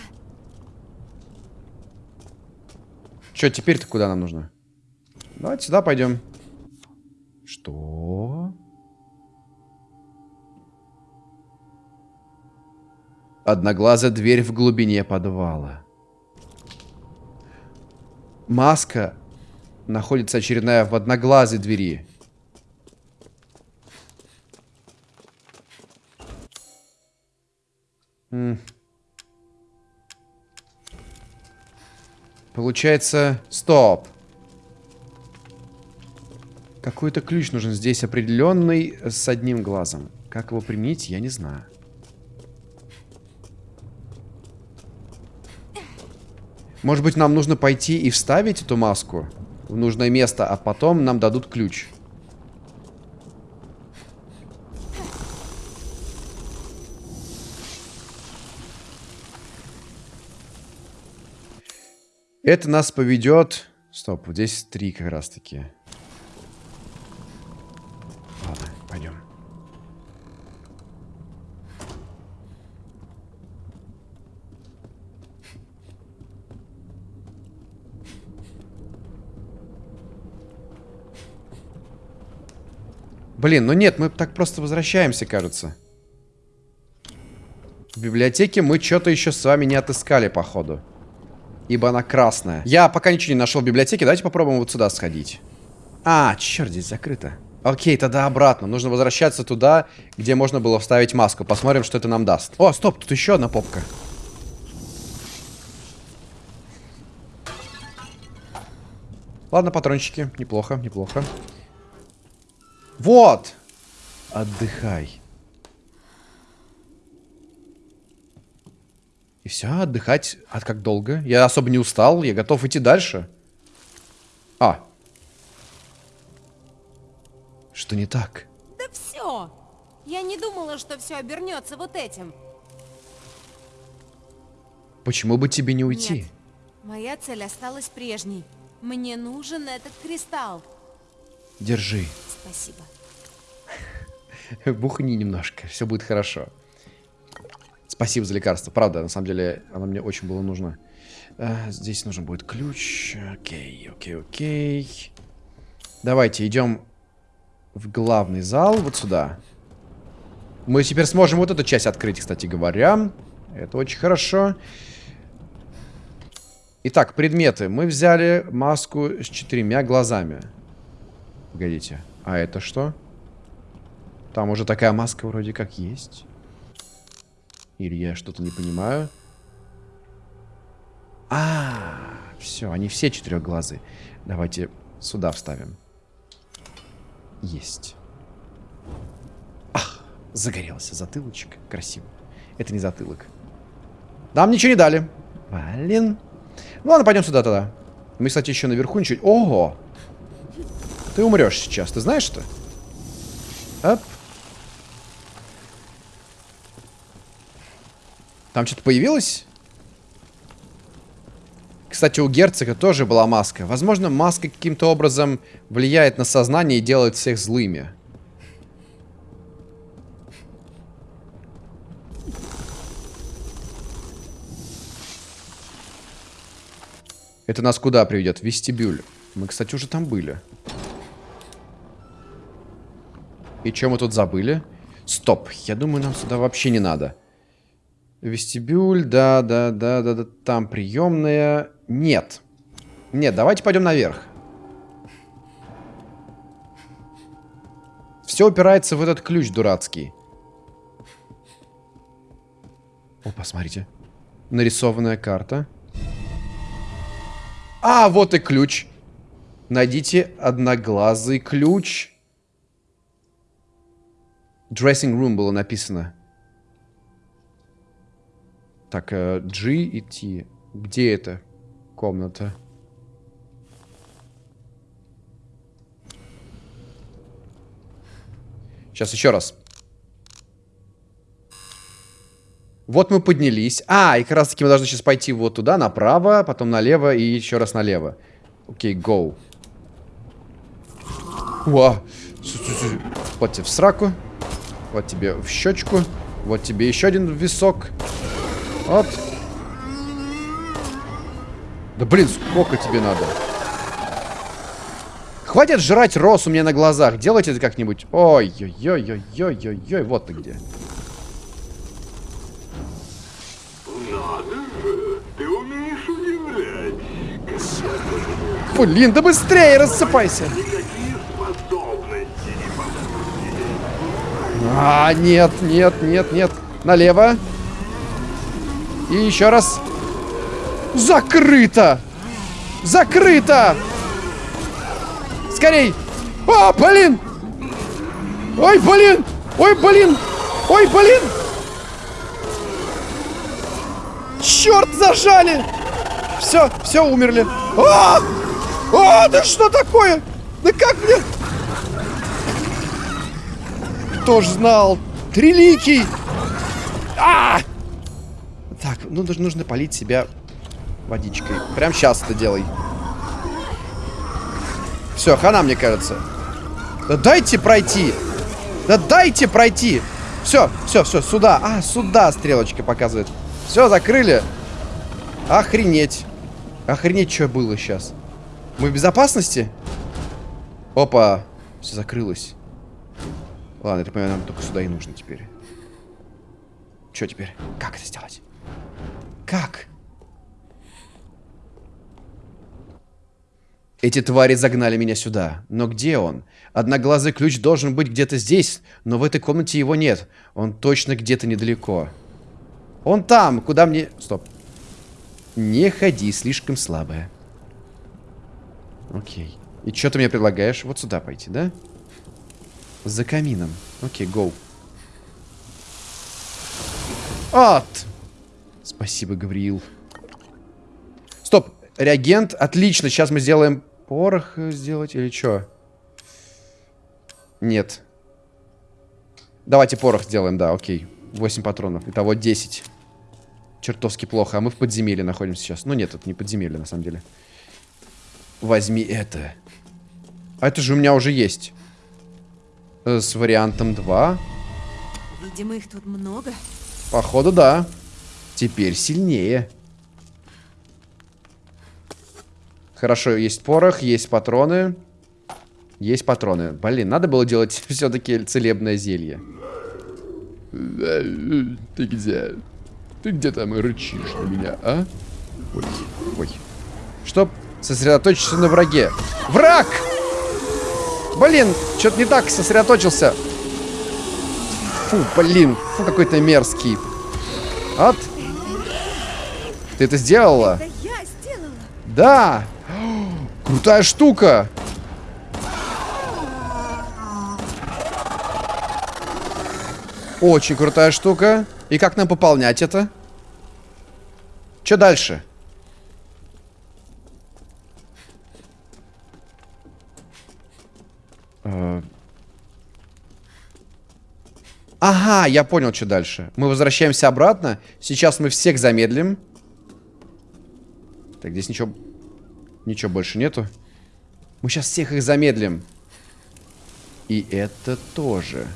Че, теперь-то куда нам нужно? Давайте сюда пойдем. Что? Одноглазая дверь в глубине подвала. маска находится очередная в одноглазой двери. М. Получается... Стоп. Какой-то ключ нужен здесь определенный с одним глазом. Как его применить, я не знаю. Может быть, нам нужно пойти и вставить эту маску в нужное место, а потом нам дадут ключ. Это нас поведет... Стоп, вот здесь три как раз таки. Ладно, пойдем. Блин, ну нет, мы так просто возвращаемся, кажется. В библиотеке мы что-то еще с вами не отыскали, походу. Ибо она красная. Я пока ничего не нашел в библиотеке. Давайте попробуем вот сюда сходить. А, черт, здесь закрыто. Окей, тогда обратно. Нужно возвращаться туда, где можно было вставить маску. Посмотрим, что это нам даст. О, стоп, тут еще одна попка. Ладно, патрончики. Неплохо, неплохо. Вот! Отдыхай. И все, отдыхать. А как долго? Я особо не устал, я готов идти дальше. А. Что не так? Да все! Я не думала, что все обернется вот этим. Почему бы тебе не уйти? Нет. Моя цель осталась прежней. Мне нужен этот кристалл. Держи. Спасибо. (laughs) Бухни немножко, все будет хорошо. Спасибо за лекарство. Правда, на самом деле, оно мне очень было нужно. А, здесь нужен будет ключ. Окей, окей, окей. Давайте идем в главный зал, вот сюда. Мы теперь сможем вот эту часть открыть, кстати говоря. Это очень хорошо. Итак, предметы. Мы взяли маску с четырьмя глазами. Погодите. А это что? Там уже такая маска вроде как есть. Или я что-то не понимаю. А, все, они все четырехглазые. Давайте сюда вставим. Есть. Ах, загорелся затылочек. Красиво. Это не затылок. Нам ничего не дали. Блин. Ну ладно, пойдем сюда тогда. Мы, кстати, еще наверху ничего... Ого! Ты умрешь сейчас, ты знаешь что? Оп. Там что-то появилось? Кстати, у герцога тоже была маска. Возможно, маска каким-то образом влияет на сознание и делает всех злыми. Это нас куда приведет? Вестибюль. Мы, кстати, уже там были. И что мы тут забыли? Стоп, я думаю, нам сюда вообще не надо. Вестибюль, да, да, да, да, да, там приемная. Нет. Нет, давайте пойдем наверх. Все упирается в этот ключ дурацкий. О, посмотрите. Нарисованная карта. А, вот и ключ. Найдите одноглазый ключ. Dressing room было написано. Так, э, G и T. Где это комната? Сейчас еще раз. Вот мы поднялись. А, и как раз таки мы должны сейчас пойти вот туда, направо, потом налево и еще раз налево. Окей, go. Уа. Вот тебе в сраку. Вот тебе в щечку. Вот тебе еще один висок. Вот. Да блин, сколько тебе надо? Хватит жрать рос у меня на глазах. Делайте это как-нибудь. Ой-ой-ой-ой-ой-ой-ой. Вот ты где. Блин, да быстрее рассыпайся. А, нет, нет, нет, нет. Налево. И еще раз. Закрыто! Закрыто! Скорей! О, блин! Ой, блин! Ой, блин! Ой, блин! Черт, зажали! Все, все, умерли. А! А, да что такое? Да как мне? Кто ж знал? Триликий! Так, ну нужно, нужно полить себя водичкой. Прям сейчас это делай. Все, хана, мне кажется. Да дайте пройти! Да дайте пройти! Все, все, все, сюда. А, сюда стрелочка показывает. Все, закрыли. Охренеть. Охренеть, что было сейчас. Мы в безопасности? Опа. Все закрылось. Ладно, я понимаю, нам только сюда и нужно теперь. Что теперь? Как это сделать? Как? Эти твари загнали меня сюда. Но где он? Одноглазый ключ должен быть где-то здесь, но в этой комнате его нет. Он точно где-то недалеко. Он там, куда мне... Стоп. Не ходи, слишком слабая. Окей. И что ты мне предлагаешь? Вот сюда пойти, да? За камином. Окей, гоу. От! Спасибо, Гавриил. Стоп. Реагент. Отлично. Сейчас мы сделаем порох сделать или что? Нет. Давайте порох сделаем, да, окей. 8 патронов. Итого 10. Чертовски плохо. А мы в подземелье находимся сейчас. Ну нет, это не подземелье, на самом деле. Возьми это. А это же у меня уже есть. Э, с вариантом 2. Видимо, их тут много. Походу, да. Теперь сильнее. Хорошо, есть порох, есть патроны. Есть патроны. Блин, надо было делать (laughs) все-таки целебное зелье. Ты где? Ты где там рычишь на меня, а? Ой, ой. Чтоб сосредоточиться на враге. Враг! Блин, что-то не так сосредоточился. Фу, блин, фу, какой то мерзкий. От. Ты это сделала? Это я сделала. Да! Крутая штука! Очень крутая штука. И как нам пополнять это? Что дальше? Э. Ага, я понял, что дальше. Мы возвращаемся обратно. Сейчас мы всех замедлим. Так, здесь ничего... Ничего больше нету. Мы сейчас всех их замедлим. И это тоже.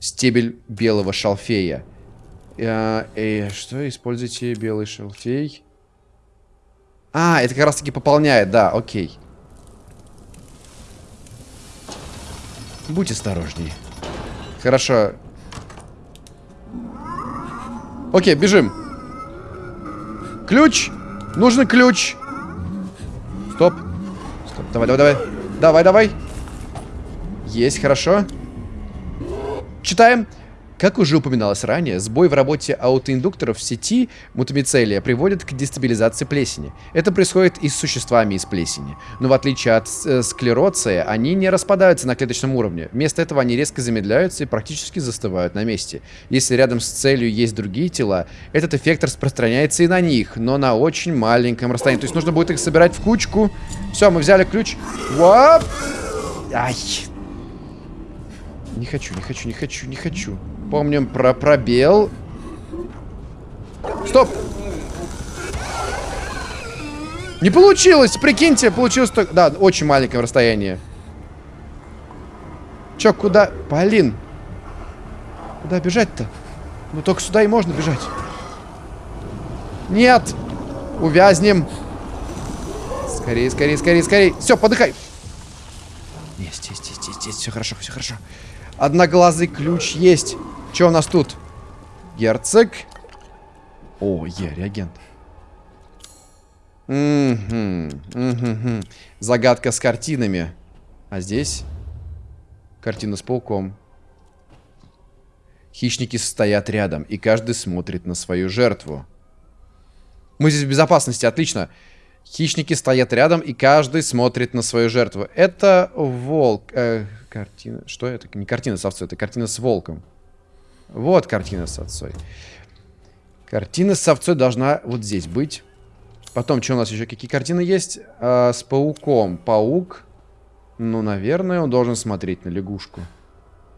Стебель белого шалфея. А, э, что? Используйте белый шалфей. А, это как раз таки пополняет, да, окей. Будь осторожней. Хорошо. Окей, бежим. Ключ. Нужен ключ. Стоп. Стоп. Давай, давай, давай. Давай, давай. Есть, хорошо. Читаем. Как уже упоминалось ранее, сбой в работе аутоиндукторов в сети мутамицелия приводит к дестабилизации плесени. Это происходит и с существами из плесени. Но в отличие от э, склероция, они не распадаются на клеточном уровне. Вместо этого они резко замедляются и практически застывают на месте. Если рядом с целью есть другие тела, этот эффект распространяется и на них, но на очень маленьком расстоянии. То есть нужно будет их собирать в кучку. Все, мы взяли ключ. Вап! Ай, не хочу, не хочу, не хочу, не хочу. Помним про пробел. Стоп! Не получилось! Прикиньте, получилось только... Да, очень маленькое расстояние. Чё, куда? Полин! Куда бежать-то? Ну, только сюда и можно бежать. Нет! Увязнем! Скорее, скорее, скорее, скорее! Все, подыхай! Есть, есть, есть, есть, есть. Все хорошо, все хорошо. Одноглазый ключ есть. Что у нас тут? Герцог. О, е, реагент. Мгм, мгм. Загадка с картинами. А здесь картина с пауком. Хищники стоят рядом, и каждый смотрит на свою жертву. Мы здесь в безопасности, отлично. Хищники стоят рядом, и каждый смотрит на свою жертву. Это волк. э, картина. Что это? Не картина с овцой, это картина с волком. Вот картина с овцой. Картина с овцой должна вот здесь быть. Потом, что у нас еще? Какие картины есть? А, с пауком. Паук. Ну, наверное, он должен смотреть на лягушку.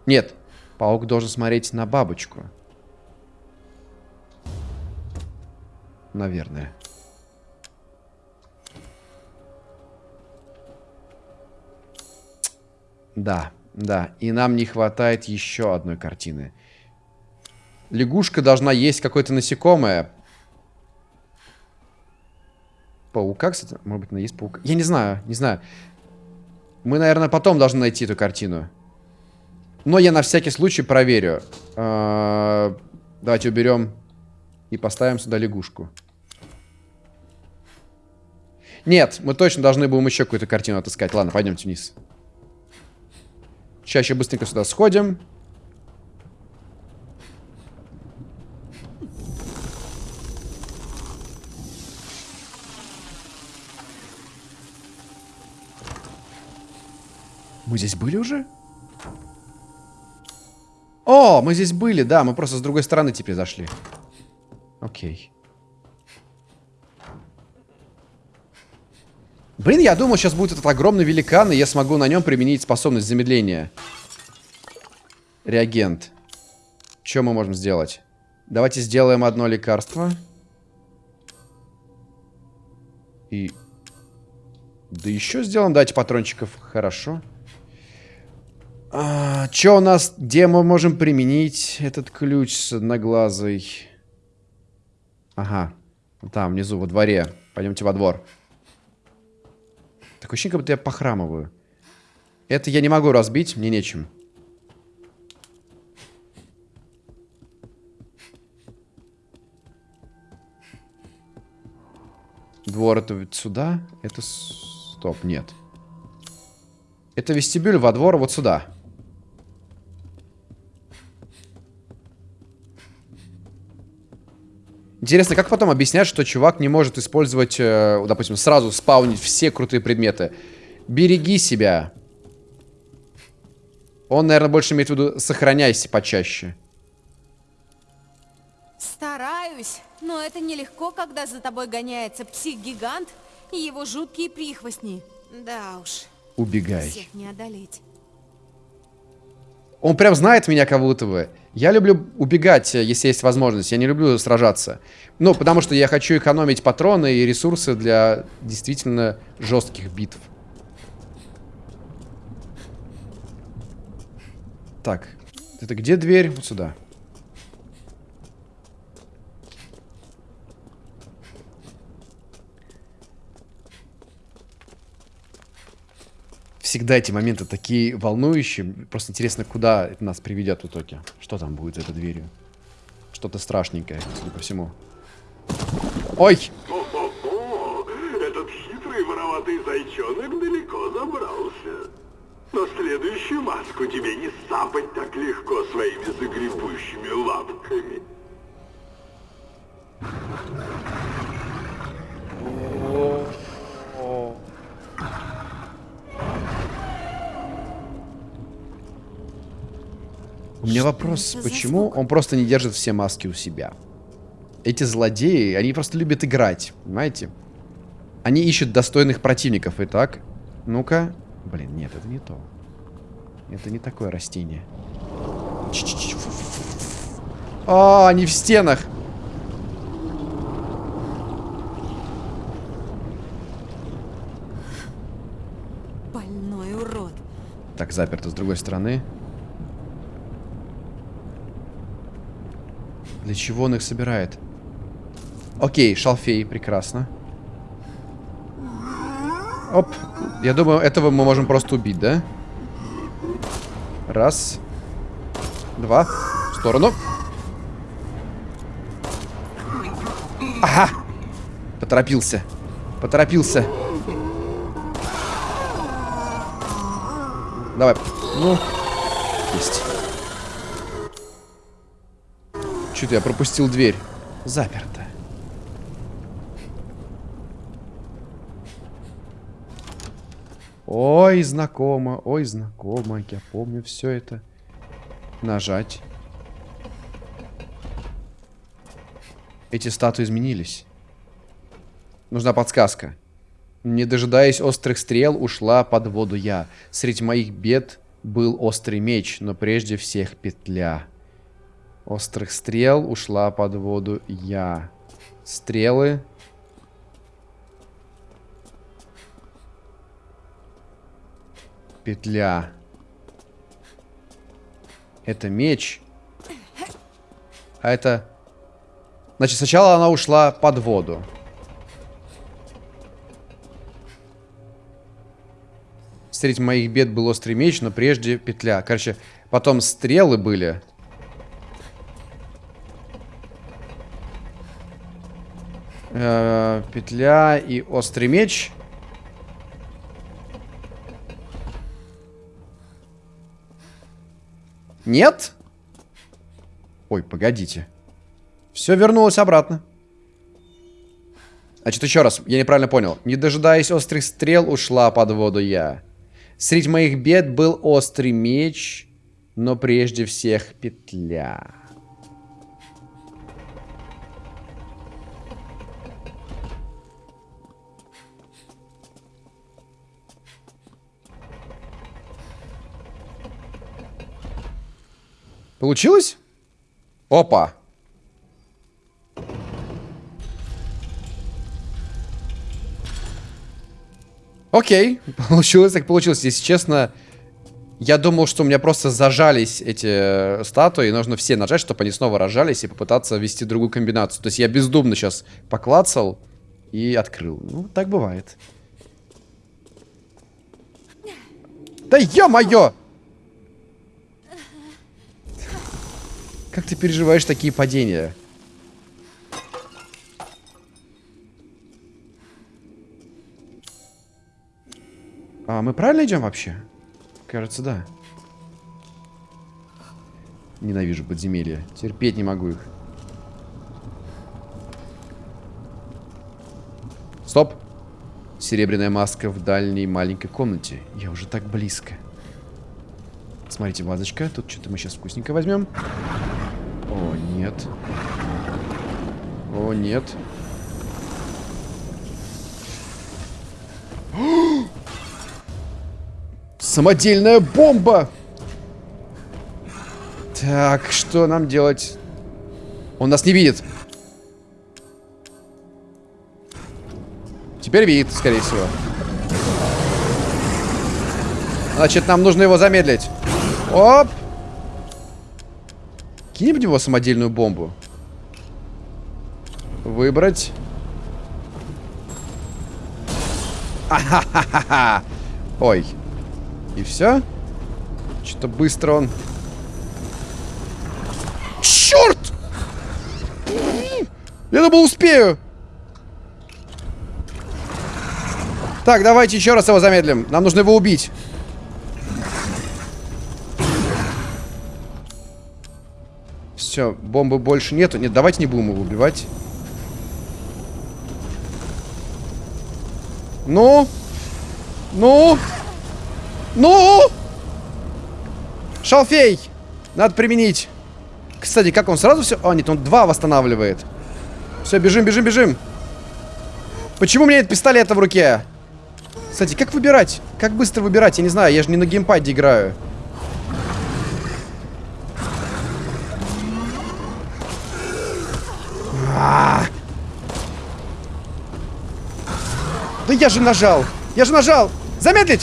Нет. Паук должен смотреть на бабочку. Наверное. Да, да. И нам не хватает еще одной картины. Лягушка должна есть какое-то насекомое. Паука, кстати. Может быть, она есть паука. Я не знаю, не знаю. Мы, наверное, потом должны найти эту картину. Но я на всякий случай проверю. А, Давайте уберем и поставим сюда лягушку. Нет, мы точно должны будем еще какую-то картину отыскать. Ладно, пойдемте вниз. Еще быстренько сюда сходим. Мы здесь были уже? О, мы здесь были, да, мы просто с другой стороны теперь зашли. Окей. Блин, я думал, сейчас будет этот огромный великан, и я смогу на нем применить способность замедления. Реагент. Что мы можем сделать? Давайте сделаем одно лекарство. И... Да еще сделаем, дайте патрончиков. Хорошо. А, что у нас? Где мы можем применить этот ключ с одноглазой? Ага. Там, внизу, во дворе. Пойдемте во двор. Такое ощущение, как будто я похрамываю. Это я не могу разбить, мне нечем. Двор это вот сюда? Это... Стоп, нет. Это вестибюль во двор вот сюда. Интересно, как потом объяснять, что чувак не может использовать, э, допустим, сразу спаунить все крутые предметы? Береги себя. Он, наверное, больше имеет в виду сохраняйся почаще. Стараюсь, но это нелегко, когда за тобой гоняется псих-гигант и его жуткие прихвостни. Да уж, Убегай. всех не одолеть. Он прям знает меня как будто бы. Я люблю убегать, э, если есть возможность. Я не люблю сражаться. Ну, потому что я хочу экономить патроны и ресурсы для действительно жестких битв. Так, это где дверь? Вот сюда. Всегда эти моменты такие волнующие. Просто интересно, куда это нас приведет в итоге. Что там будет за этой дверью? Что-то страшненькое, судя по всему. Ой! Этот хитрый вороватый зайчонок далеко забрался. Но следующую маску тебе не сапать так легко своими загребущими лапками. Вопрос, почему он просто не держит все маски у себя? Эти злодеи, они просто любят играть, понимаете? Они ищут достойных противников. Итак, ну-ка. Блин, нет, это не то. Это не такое растение. А, они в стенах. Больной урод. Так, заперто с другой стороны. Для чего он их собирает? Окей, шалфей, прекрасно. Оп. Я думаю, этого мы можем просто убить, да? Раз. Два. В сторону. Ага. Поторопился. Поторопился. Давай. Ну. Есть. Что-то я пропустил дверь. Заперто. Ой, знакомо, ой, знакомо. Я помню все это. Нажать. Эти статуи изменились. Нужна подсказка. Не дожидаясь острых стрел, ушла под воду я. Среди моих бед был острый меч, но прежде всех петля. Острых стрел ушла под воду я. Стрелы. Петля. Это меч. А это... Значит, сначала она ушла под воду. Среди моих бед был острый меч, но прежде петля. Короче, потом стрелы были. Э, петля и острый меч. Нет? Ой, погодите. Все вернулось обратно. Значит, еще раз, я неправильно понял. Не дожидаясь острых стрел, ушла под воду я. Среди моих бед был острый меч, но прежде всех петля. Получилось? Опа. Окей, (laughs) получилось так получилось. Если честно, я думал, что у меня просто зажались эти э, статуи. Нужно все нажать, чтобы они снова рожались и попытаться ввести другую комбинацию. То есть я бездумно сейчас поклацал и открыл. Ну, так бывает. Да ё-моё! Как ты переживаешь такие падения? А мы правильно идем вообще? Кажется, да. Ненавижу подземелья. Терпеть не могу их. Стоп. Серебряная маска в дальней маленькой комнате. Я уже так близко. Смотрите, вазочка. Тут что-то мы сейчас вкусненько возьмем. О, нет. О, нет. (gasps) Самодельная бомба! Так, что нам делать? Он нас не видит. Теперь видит, скорее всего. Значит, нам нужно его замедлить. Оп! Кинем в него самодельную бомбу. Выбрать. Ахахаха. Ой. И все? Что-то быстро он... Черт! Я думал, успею. Так, давайте еще раз его замедлим. Нам нужно его убить. Все, бомбы больше нету. Нет, давайте не будем его убивать. Ну? Ну? Ну? Шалфей! Надо применить. Кстати, как он сразу все... А, нет, он два восстанавливает. Все, бежим, бежим, бежим. Почему у меня нет пистолета в руке? Кстати, как выбирать? Как быстро выбирать? Я не знаю, я же не на геймпаде играю. Да я же нажал! Я же нажал! Замедлить!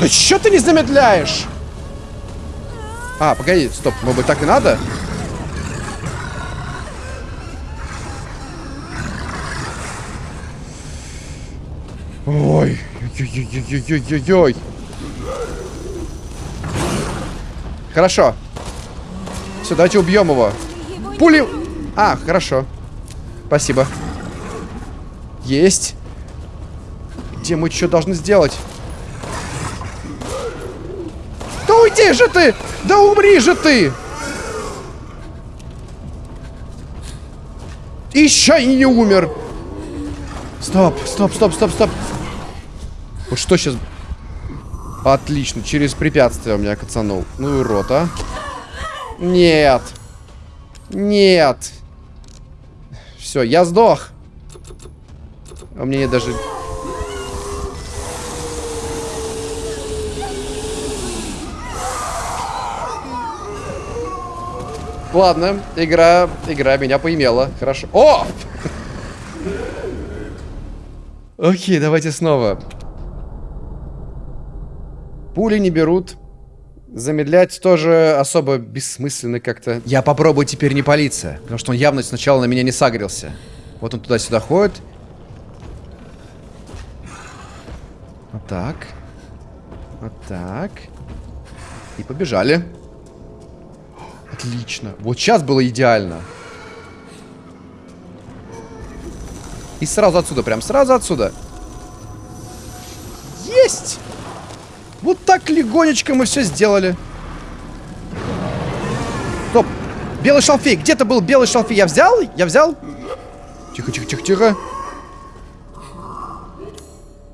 Да что ты не замедляешь? А, погоди, стоп, может быть так и надо? Ой, ой-ой-ой-ой-ой-ой. Хорошо. Все, давайте убьем его. Пули... А, хорошо. Спасибо. Есть. Где мы что должны сделать? Да уйди же ты! Да умри же ты! Еще и не умер. Стоп, стоп, стоп, стоп, стоп. Вот что сейчас? Отлично, через препятствие у меня кацанул. Ну и рот, а. Нет. Нет. Все, я сдох. А у меня нет даже... Ладно, игра, игра меня поимела. Хорошо. О! Окей, давайте снова. Пули не берут. Замедлять тоже особо бессмысленно как-то. Я попробую теперь не палиться, потому что он явно сначала на меня не сагрился. Вот он туда-сюда ходит. Вот так. Вот так. И побежали. Отлично. Вот сейчас было идеально. И сразу отсюда, прям сразу отсюда. Есть! Вот так легонечко мы все сделали. Стоп. Белый шалфей. Где-то был белый шалфей. Я взял? Я взял? Тихо, тихо, тихо, тихо.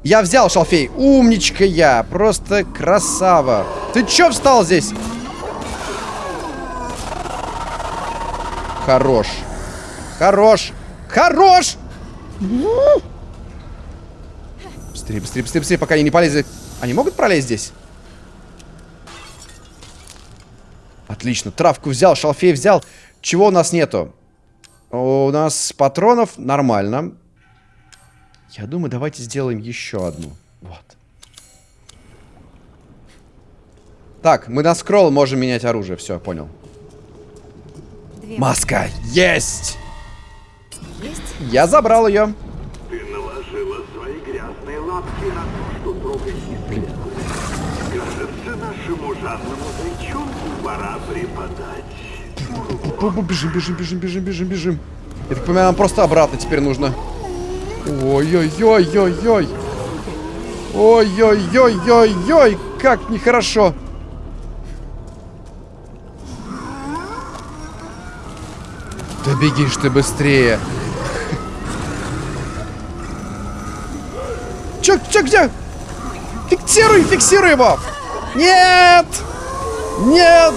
Я взял шалфей. Умничка я. Просто красава. Ты чё встал здесь? Хорош. Хорош. Хорош! Быстрее, быстрее, быстрее, быстрее, пока они не полезли. Они могут пролезть здесь? Отлично. Травку взял, шалфей взял. Чего у нас нету? У нас патронов нормально. Я думаю, давайте сделаем еще одну. Вот. Так, мы на скролл можем менять оружие. Все, понял. Две. Маска! Есть! Есть? Я забрал ее. Ты наложила свои грязные лапки на то, что трогать не Кажется, нашему жадному зайчонку пора преподать. Бежим, бежим, бежим, бежим, бежим, бежим. Я так понимаю, нам просто обратно теперь нужно. Ой-ой-ой-ой-ой. Ой-ой-ой-ой-ой. Как нехорошо. Да бегишь ты быстрее. Чё, чё, где? Фиксируй, фиксируй его! Нет! Нет!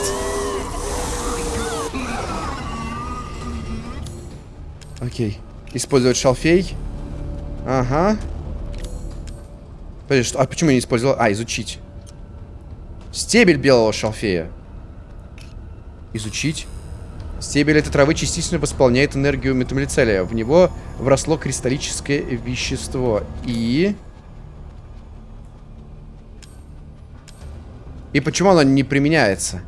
Окей. Использовать шалфей. Ага. Подожди, что? А почему я не использовал? А, изучить. Стебель белого шалфея. Изучить. Стебель этой травы частично восполняет энергию метамилицелия. В него вросло кристаллическое вещество. И... И почему оно не применяется?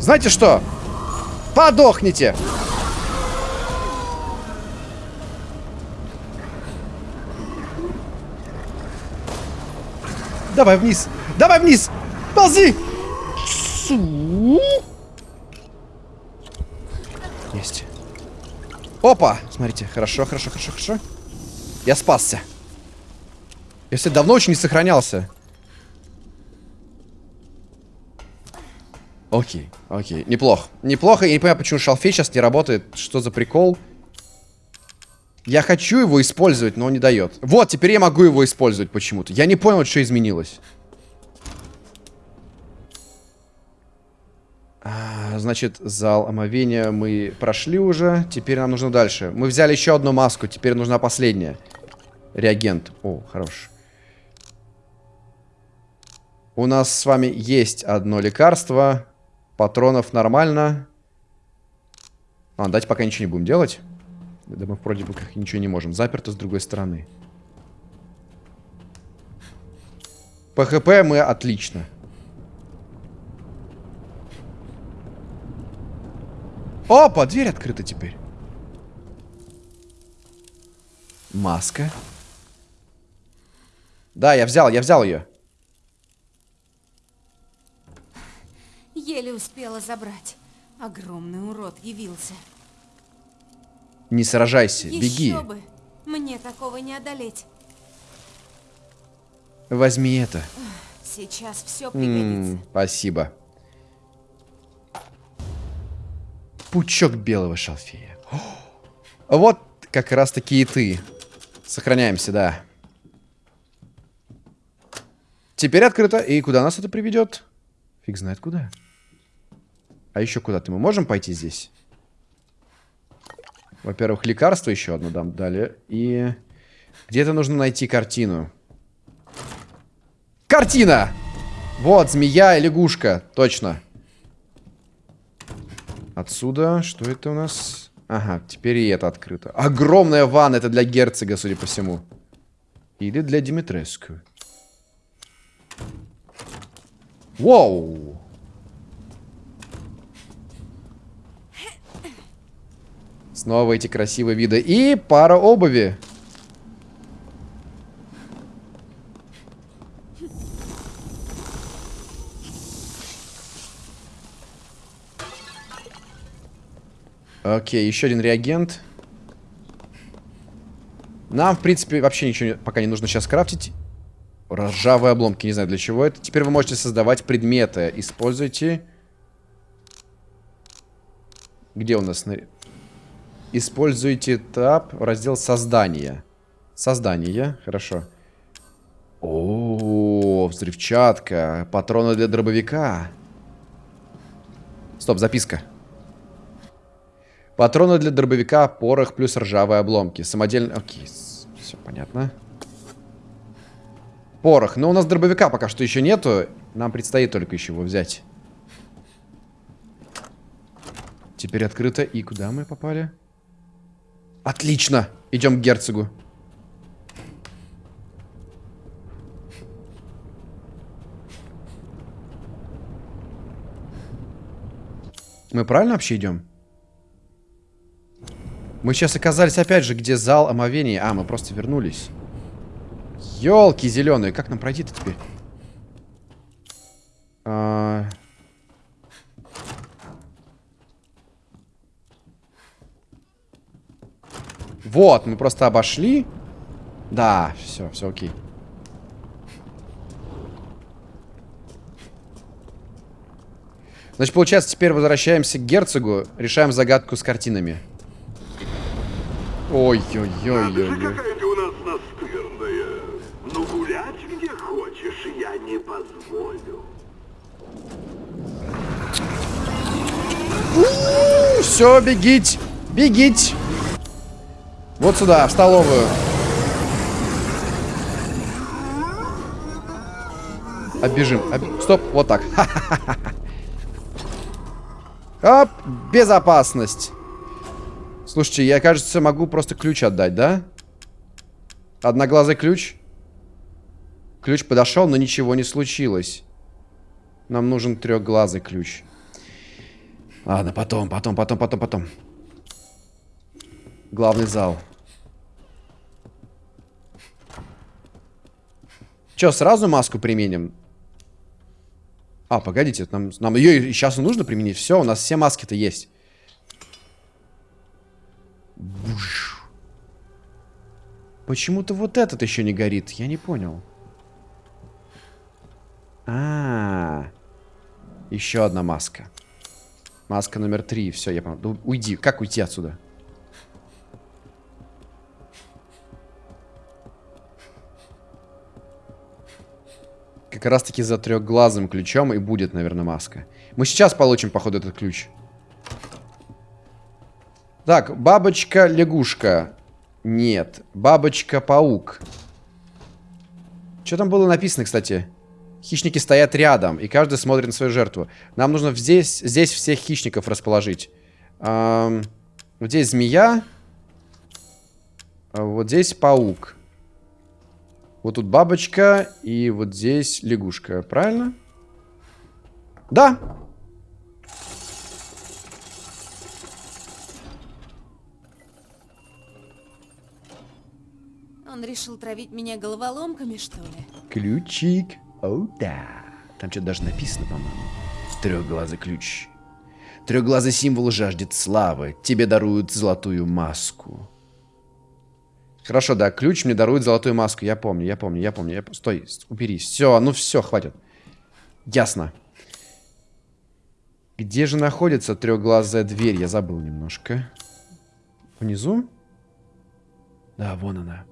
Знаете что? Подохните! Давай вниз! Давай вниз! Ползи! Есть. Опа! Смотрите, хорошо, хорошо, хорошо, хорошо. Я спасся. Я, кстати, давно очень не сохранялся. Окей, окей. Неплохо. Неплохо. Я не понимаю, почему шалфей сейчас не работает. Что за прикол? Я хочу его использовать, но он не дает. Вот, теперь я могу его использовать почему-то. Я не понял, что изменилось. А, значит, зал омовения мы прошли уже. Теперь нам нужно дальше. Мы взяли еще одну маску. Теперь нужна последняя. Реагент. О, хорош. У нас с вами есть одно лекарство. Патронов нормально. А, давайте пока ничего не будем делать. Да мы вроде бы как ничего не можем. Заперто с другой стороны. ПХП мы отлично. Опа, дверь открыта теперь. Маска. Да, я взял, я взял ее. Еле успела забрать. Огромный урод явился. Не сражайся, Еще беги. бы! Мне такого не одолеть. Возьми это. Сейчас все М, пригодится. спасибо. Пучок белого шалфея. О, (gasps) Вот как раз таки и ты. Сохраняемся, да. Теперь открыто. И куда нас это приведет? Фиг знает куда. А еще куда-то мы можем пойти здесь? Во-первых, лекарство еще одно дам дали. И где-то нужно найти картину. Картина! Вот, змея и лягушка. Точно. Отсюда, что это у нас? Ага, теперь и это открыто. Огромная ванна, это для герцога, судя по всему. Или для Димитреску. Воу! Снова эти красивые виды. И пара обуви. Окей, еще один реагент. Нам, в принципе, вообще ничего пока не нужно сейчас крафтить. Ржавые обломки, не знаю для чего это. Теперь вы можете создавать предметы. Используйте... Где у нас? Используйте таб, раздел создания. Создание, хорошо. О, взрывчатка, патроны для дробовика. Стоп, записка. Патроны для дробовика, порох плюс ржавые обломки. Самодельный... Окей, все понятно. Порох. Но у нас дробовика пока что еще нету. Нам предстоит только еще его взять. Теперь открыто. И куда мы попали? Отлично. Идем к герцогу. Мы правильно вообще идем? Мы сейчас оказались опять же, где зал омовения. А, мы просто вернулись. Елки зеленые, как нам пройти-то теперь? А... Вот, мы просто обошли. Да, все, все окей. Значит, получается, теперь возвращаемся к герцогу, решаем загадку с картинами. Ой-ой-ой-ой-ой. Ну гулять где хочешь, я не позволю. Все, бегите, бегите. Вот сюда, в столовую. Оббежим. об- Стоп, вот так. (laughs) Оп, безопасность. Слушайте, я, кажется, могу просто ключ отдать, да? Одноглазый ключ. Ключ подошел, но ничего не случилось. Нам нужен трехглазый ключ. Ладно, потом, потом, потом, потом, потом. Главный зал. Че, сразу маску применим? А, погодите, нам, нам ее сейчас нужно применить. Все, у нас все маски-то есть. Почему-то вот этот еще не горит. Я не понял. А, -а, -а. еще одна маска. Маска номер три. Все, я понял. Да уйди. Как уйти отсюда? Как раз таки за трехглазым ключом и будет, наверное, маска. Мы сейчас получим, походу, этот ключ. Так, бабочка-лягушка. Нет. Бабочка-паук. Что там было написано, кстати? Хищники стоят рядом, и каждый смотрит на свою жертву. Нам нужно здесь, здесь всех хищников расположить. Эм, вот здесь змея. А Вот здесь паук. Вот тут бабочка, и вот здесь лягушка. Правильно? Да. Он решил травить меня головоломками, что ли? Ключик. О, да. Там что-то даже написано, по-моему. Трехглазый ключ. Трехглазый символ жаждет славы. Тебе даруют золотую маску. Хорошо, да, ключ мне дарует золотую маску. Я помню, я помню, я помню. Я... Стой, убери. Все, ну все, хватит. Ясно. Где же находится трехглазая дверь? Я забыл немножко. Внизу? Да, вон она.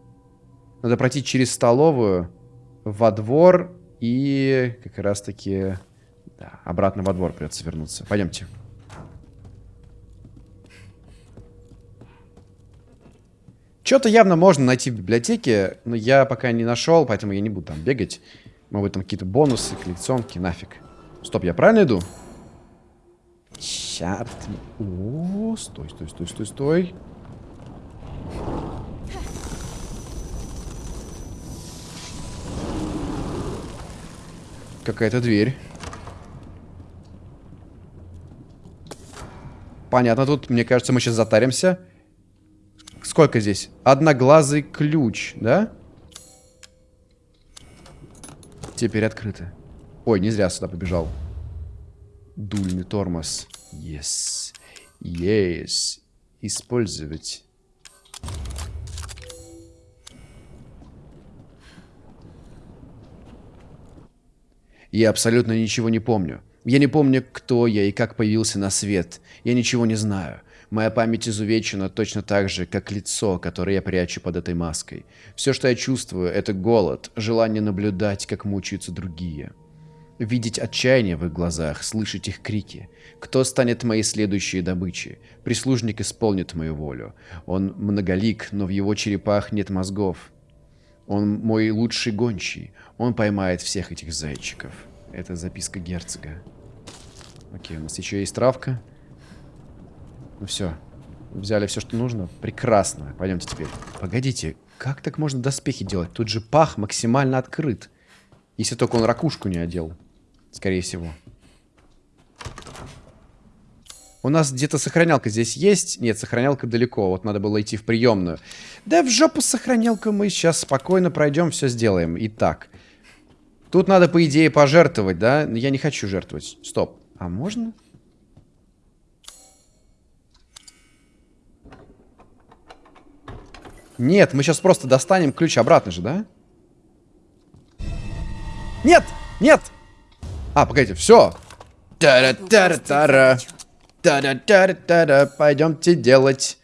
Надо пройти через столовую, во двор и как раз таки... Да, обратно во двор придется вернуться. Пойдемте. Что-то явно можно найти в библиотеке, но я пока не нашел, поэтому я не буду там бегать. Может быть, там какие-то бонусы, коллекционки, нафиг. Стоп, я правильно иду? Черт. О, стой, стой, стой, стой, стой. Какая-то дверь. Понятно, тут, мне кажется, мы сейчас затаримся. Сколько здесь? Одноглазый ключ, да? Теперь открыто. Ой, не зря сюда побежал. Дульный тормоз. Yes. Yes. Использовать. Я абсолютно ничего не помню. Я не помню, кто я и как появился на свет. Я ничего не знаю. Моя память изувечена точно так же, как лицо, которое я прячу под этой маской. Все, что я чувствую, это голод, желание наблюдать, как мучаются другие. Видеть отчаяние в их глазах, слышать их крики. Кто станет моей следующей добычей? Прислужник исполнит мою волю. Он многолик, но в его черепах нет мозгов. Он мой лучший гончий. Он поймает всех этих зайчиков. Это записка герцога. Окей, у нас еще есть травка. Ну все. Взяли все, что нужно. Прекрасно. Пойдемте теперь. Погодите, как так можно доспехи делать? Тут же пах максимально открыт. Если только он ракушку не одел. Скорее всего. У нас где-то сохранялка здесь есть. Нет, сохранялка далеко. Вот надо было идти в приемную. Да в жопу сохранялка мы сейчас спокойно пройдем, все сделаем. Итак. Тут надо, по идее, пожертвовать, да? Я не хочу жертвовать. Стоп. А можно? Нет, мы сейчас просто достанем ключ обратно же, да? Нет! Нет! А, погодите, все. Пойдемте делать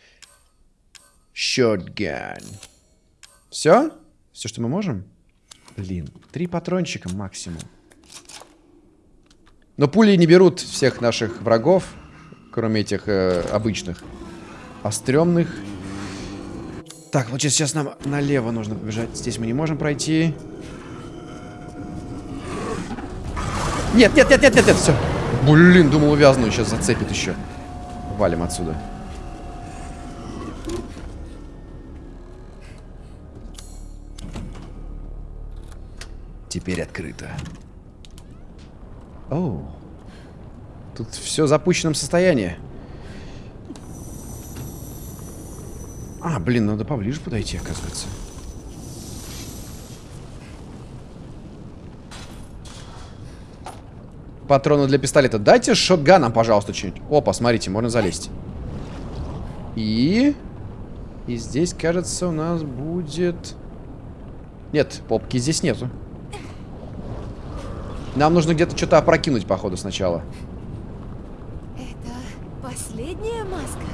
shotgun. Все? Все, что мы можем? Блин, три патрончика максимум. Но пули не берут всех наших врагов, кроме этих э, обычных. А стрёмных... Так, вот сейчас нам налево нужно побежать. Здесь мы не можем пройти. Нет, нет, нет, нет, нет, нет, все. Блин, думал, увязну, сейчас зацепит еще. Валим отсюда. Теперь открыто. Оу. Тут все в запущенном состоянии. А, блин, надо поближе подойти, оказывается. Патроны для пистолета. Дайте шотганом, пожалуйста, что-нибудь. Опа, смотрите, можно залезть. И... И здесь, кажется, у нас будет... Нет, попки здесь нету. Нам нужно где-то что-то опрокинуть, походу, сначала. Это последняя маска?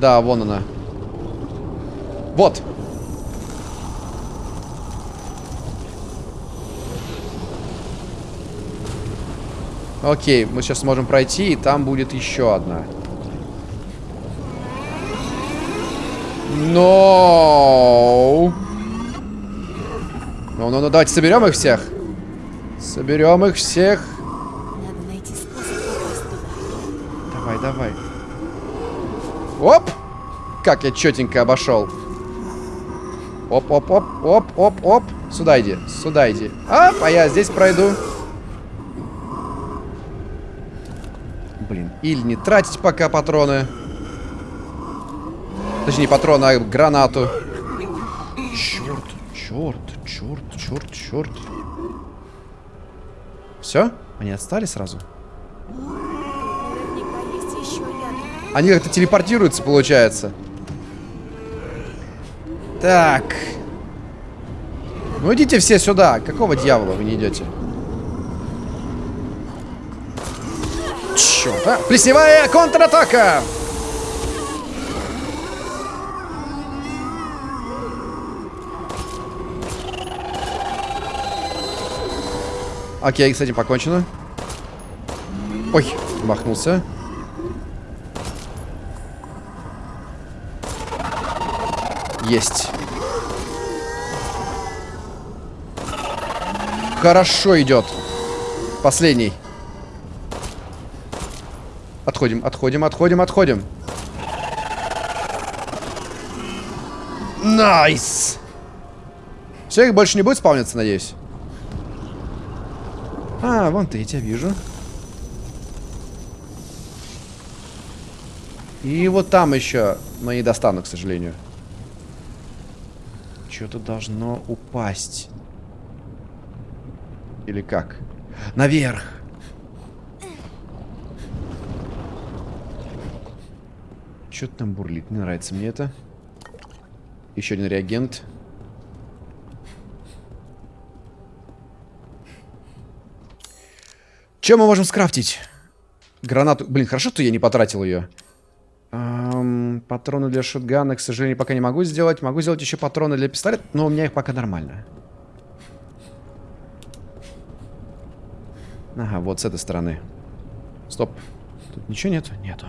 Да, вон она. Вот. Окей, мы сейчас сможем пройти, и там будет еще одна. Но. Ну, ну, ну, давайте соберем их всех. Соберем их всех. Надо найти способ. Давай, давай. Оп! Как я четенько обошел. Оп, оп, оп, оп, оп, оп. Сюда иди, сюда иди. Оп, а я здесь пройду. Блин, или не тратить пока патроны. Точнее, не патроны, а гранату. Черт, черт, черт, черт, черт. Все? Они отстали сразу? Они как-то телепортируются, получается. Так. Ну идите все сюда. Какого дьявола вы не идете? Черт, а? Плесневая контратака! Окей, с этим покончено. Ой, махнулся. Есть. Хорошо идет. Последний. Отходим, отходим, отходим, отходим. Nice! Все, их больше не будет спавниться, надеюсь? А, вон ты, я тебя вижу. И вот там еще, но не достану, к сожалению. Что-то должно упасть. Или как? Наверх! Что-то там бурлит. Не нравится мне это. Еще один реагент. Чем мы можем скрафтить? Гранату. Блин, хорошо, что я не потратил ее. Эм, патроны для шотгана, к сожалению, пока не могу сделать. Могу сделать еще патроны для пистолета, но у меня их пока нормально. Ага, вот с этой стороны. Стоп. Тут ничего нету? Нету.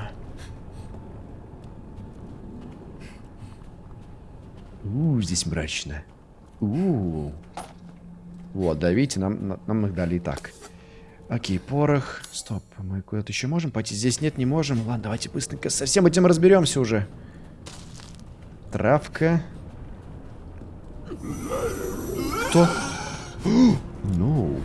У, здесь мрачно. У. Вот, да, видите, нам, нам их дали и так. Окей, порох. Стоп, мы куда-то еще можем пойти? Здесь нет, не можем. Ладно, давайте быстренько со всем этим разберемся уже. Травка. Кто? Ну.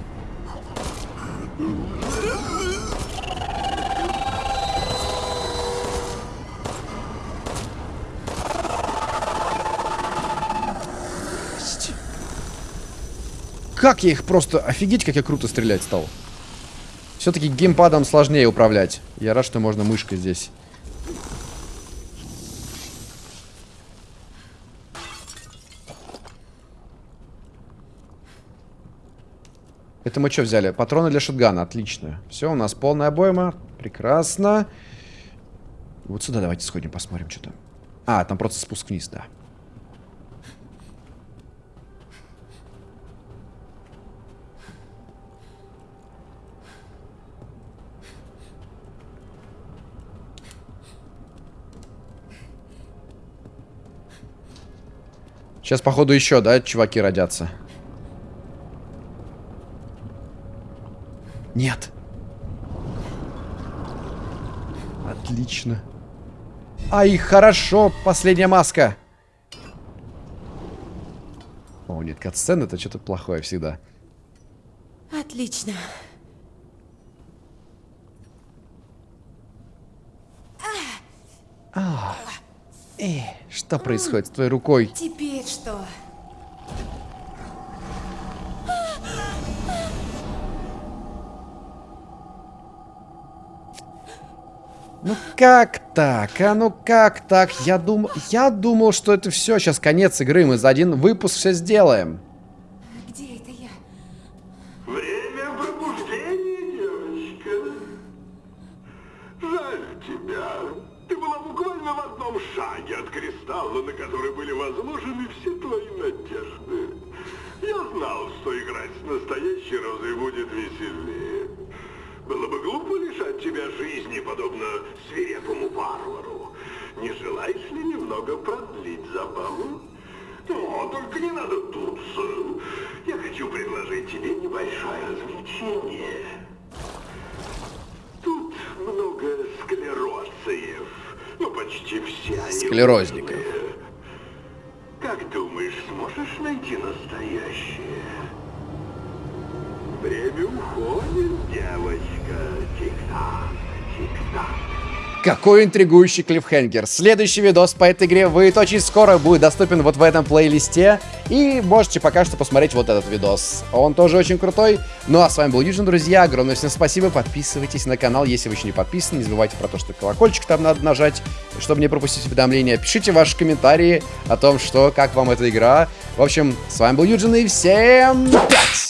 Как я их просто... Офигеть, как я круто стрелять стал. Все-таки геймпадом сложнее управлять. Я рад, что можно мышкой здесь. Это мы что взяли? Патроны для шотгана. Отлично. Все, у нас полная обойма. Прекрасно. Вот сюда давайте сходим, посмотрим, что там. А, там просто спуск вниз, да. Сейчас, походу, еще, да, чуваки родятся. Нет. Отлично. Ай, хорошо, последняя маска. О, нет, катсцен это что-то плохое всегда. Отлично. А, э, что происходит с твоей рукой? Теперь что? Ну как так? А ну как так? Я думал, я думал, что это все, сейчас конец игры, мы за один выпуск все сделаем. Будет веселее. Было бы глупо лишать тебя жизни, подобно свирепому варвару. Не желаешь ли немного продлить забаву? О, только не надо дуться. Я хочу предложить тебе небольшое развлечение. Тут много склероциев. Ну, почти все они... Склерозников. Как думаешь, сможешь найти настоящее? Время уходит, девочка. Тик-так. Какой интригующий клиффхенгер. Следующий видос по этой игре выйдет очень скоро, будет доступен вот в этом плейлисте. И можете пока что посмотреть вот этот видос. Он тоже очень крутой. Ну а с вами был Юджин, друзья. Огромное всем спасибо. Подписывайтесь на канал, если вы еще не подписаны. Не забывайте про то, что колокольчик там надо нажать, чтобы не пропустить уведомления. Пишите ваши комментарии о том, что, как вам эта игра. В общем, с вами был Юджин и всем пять!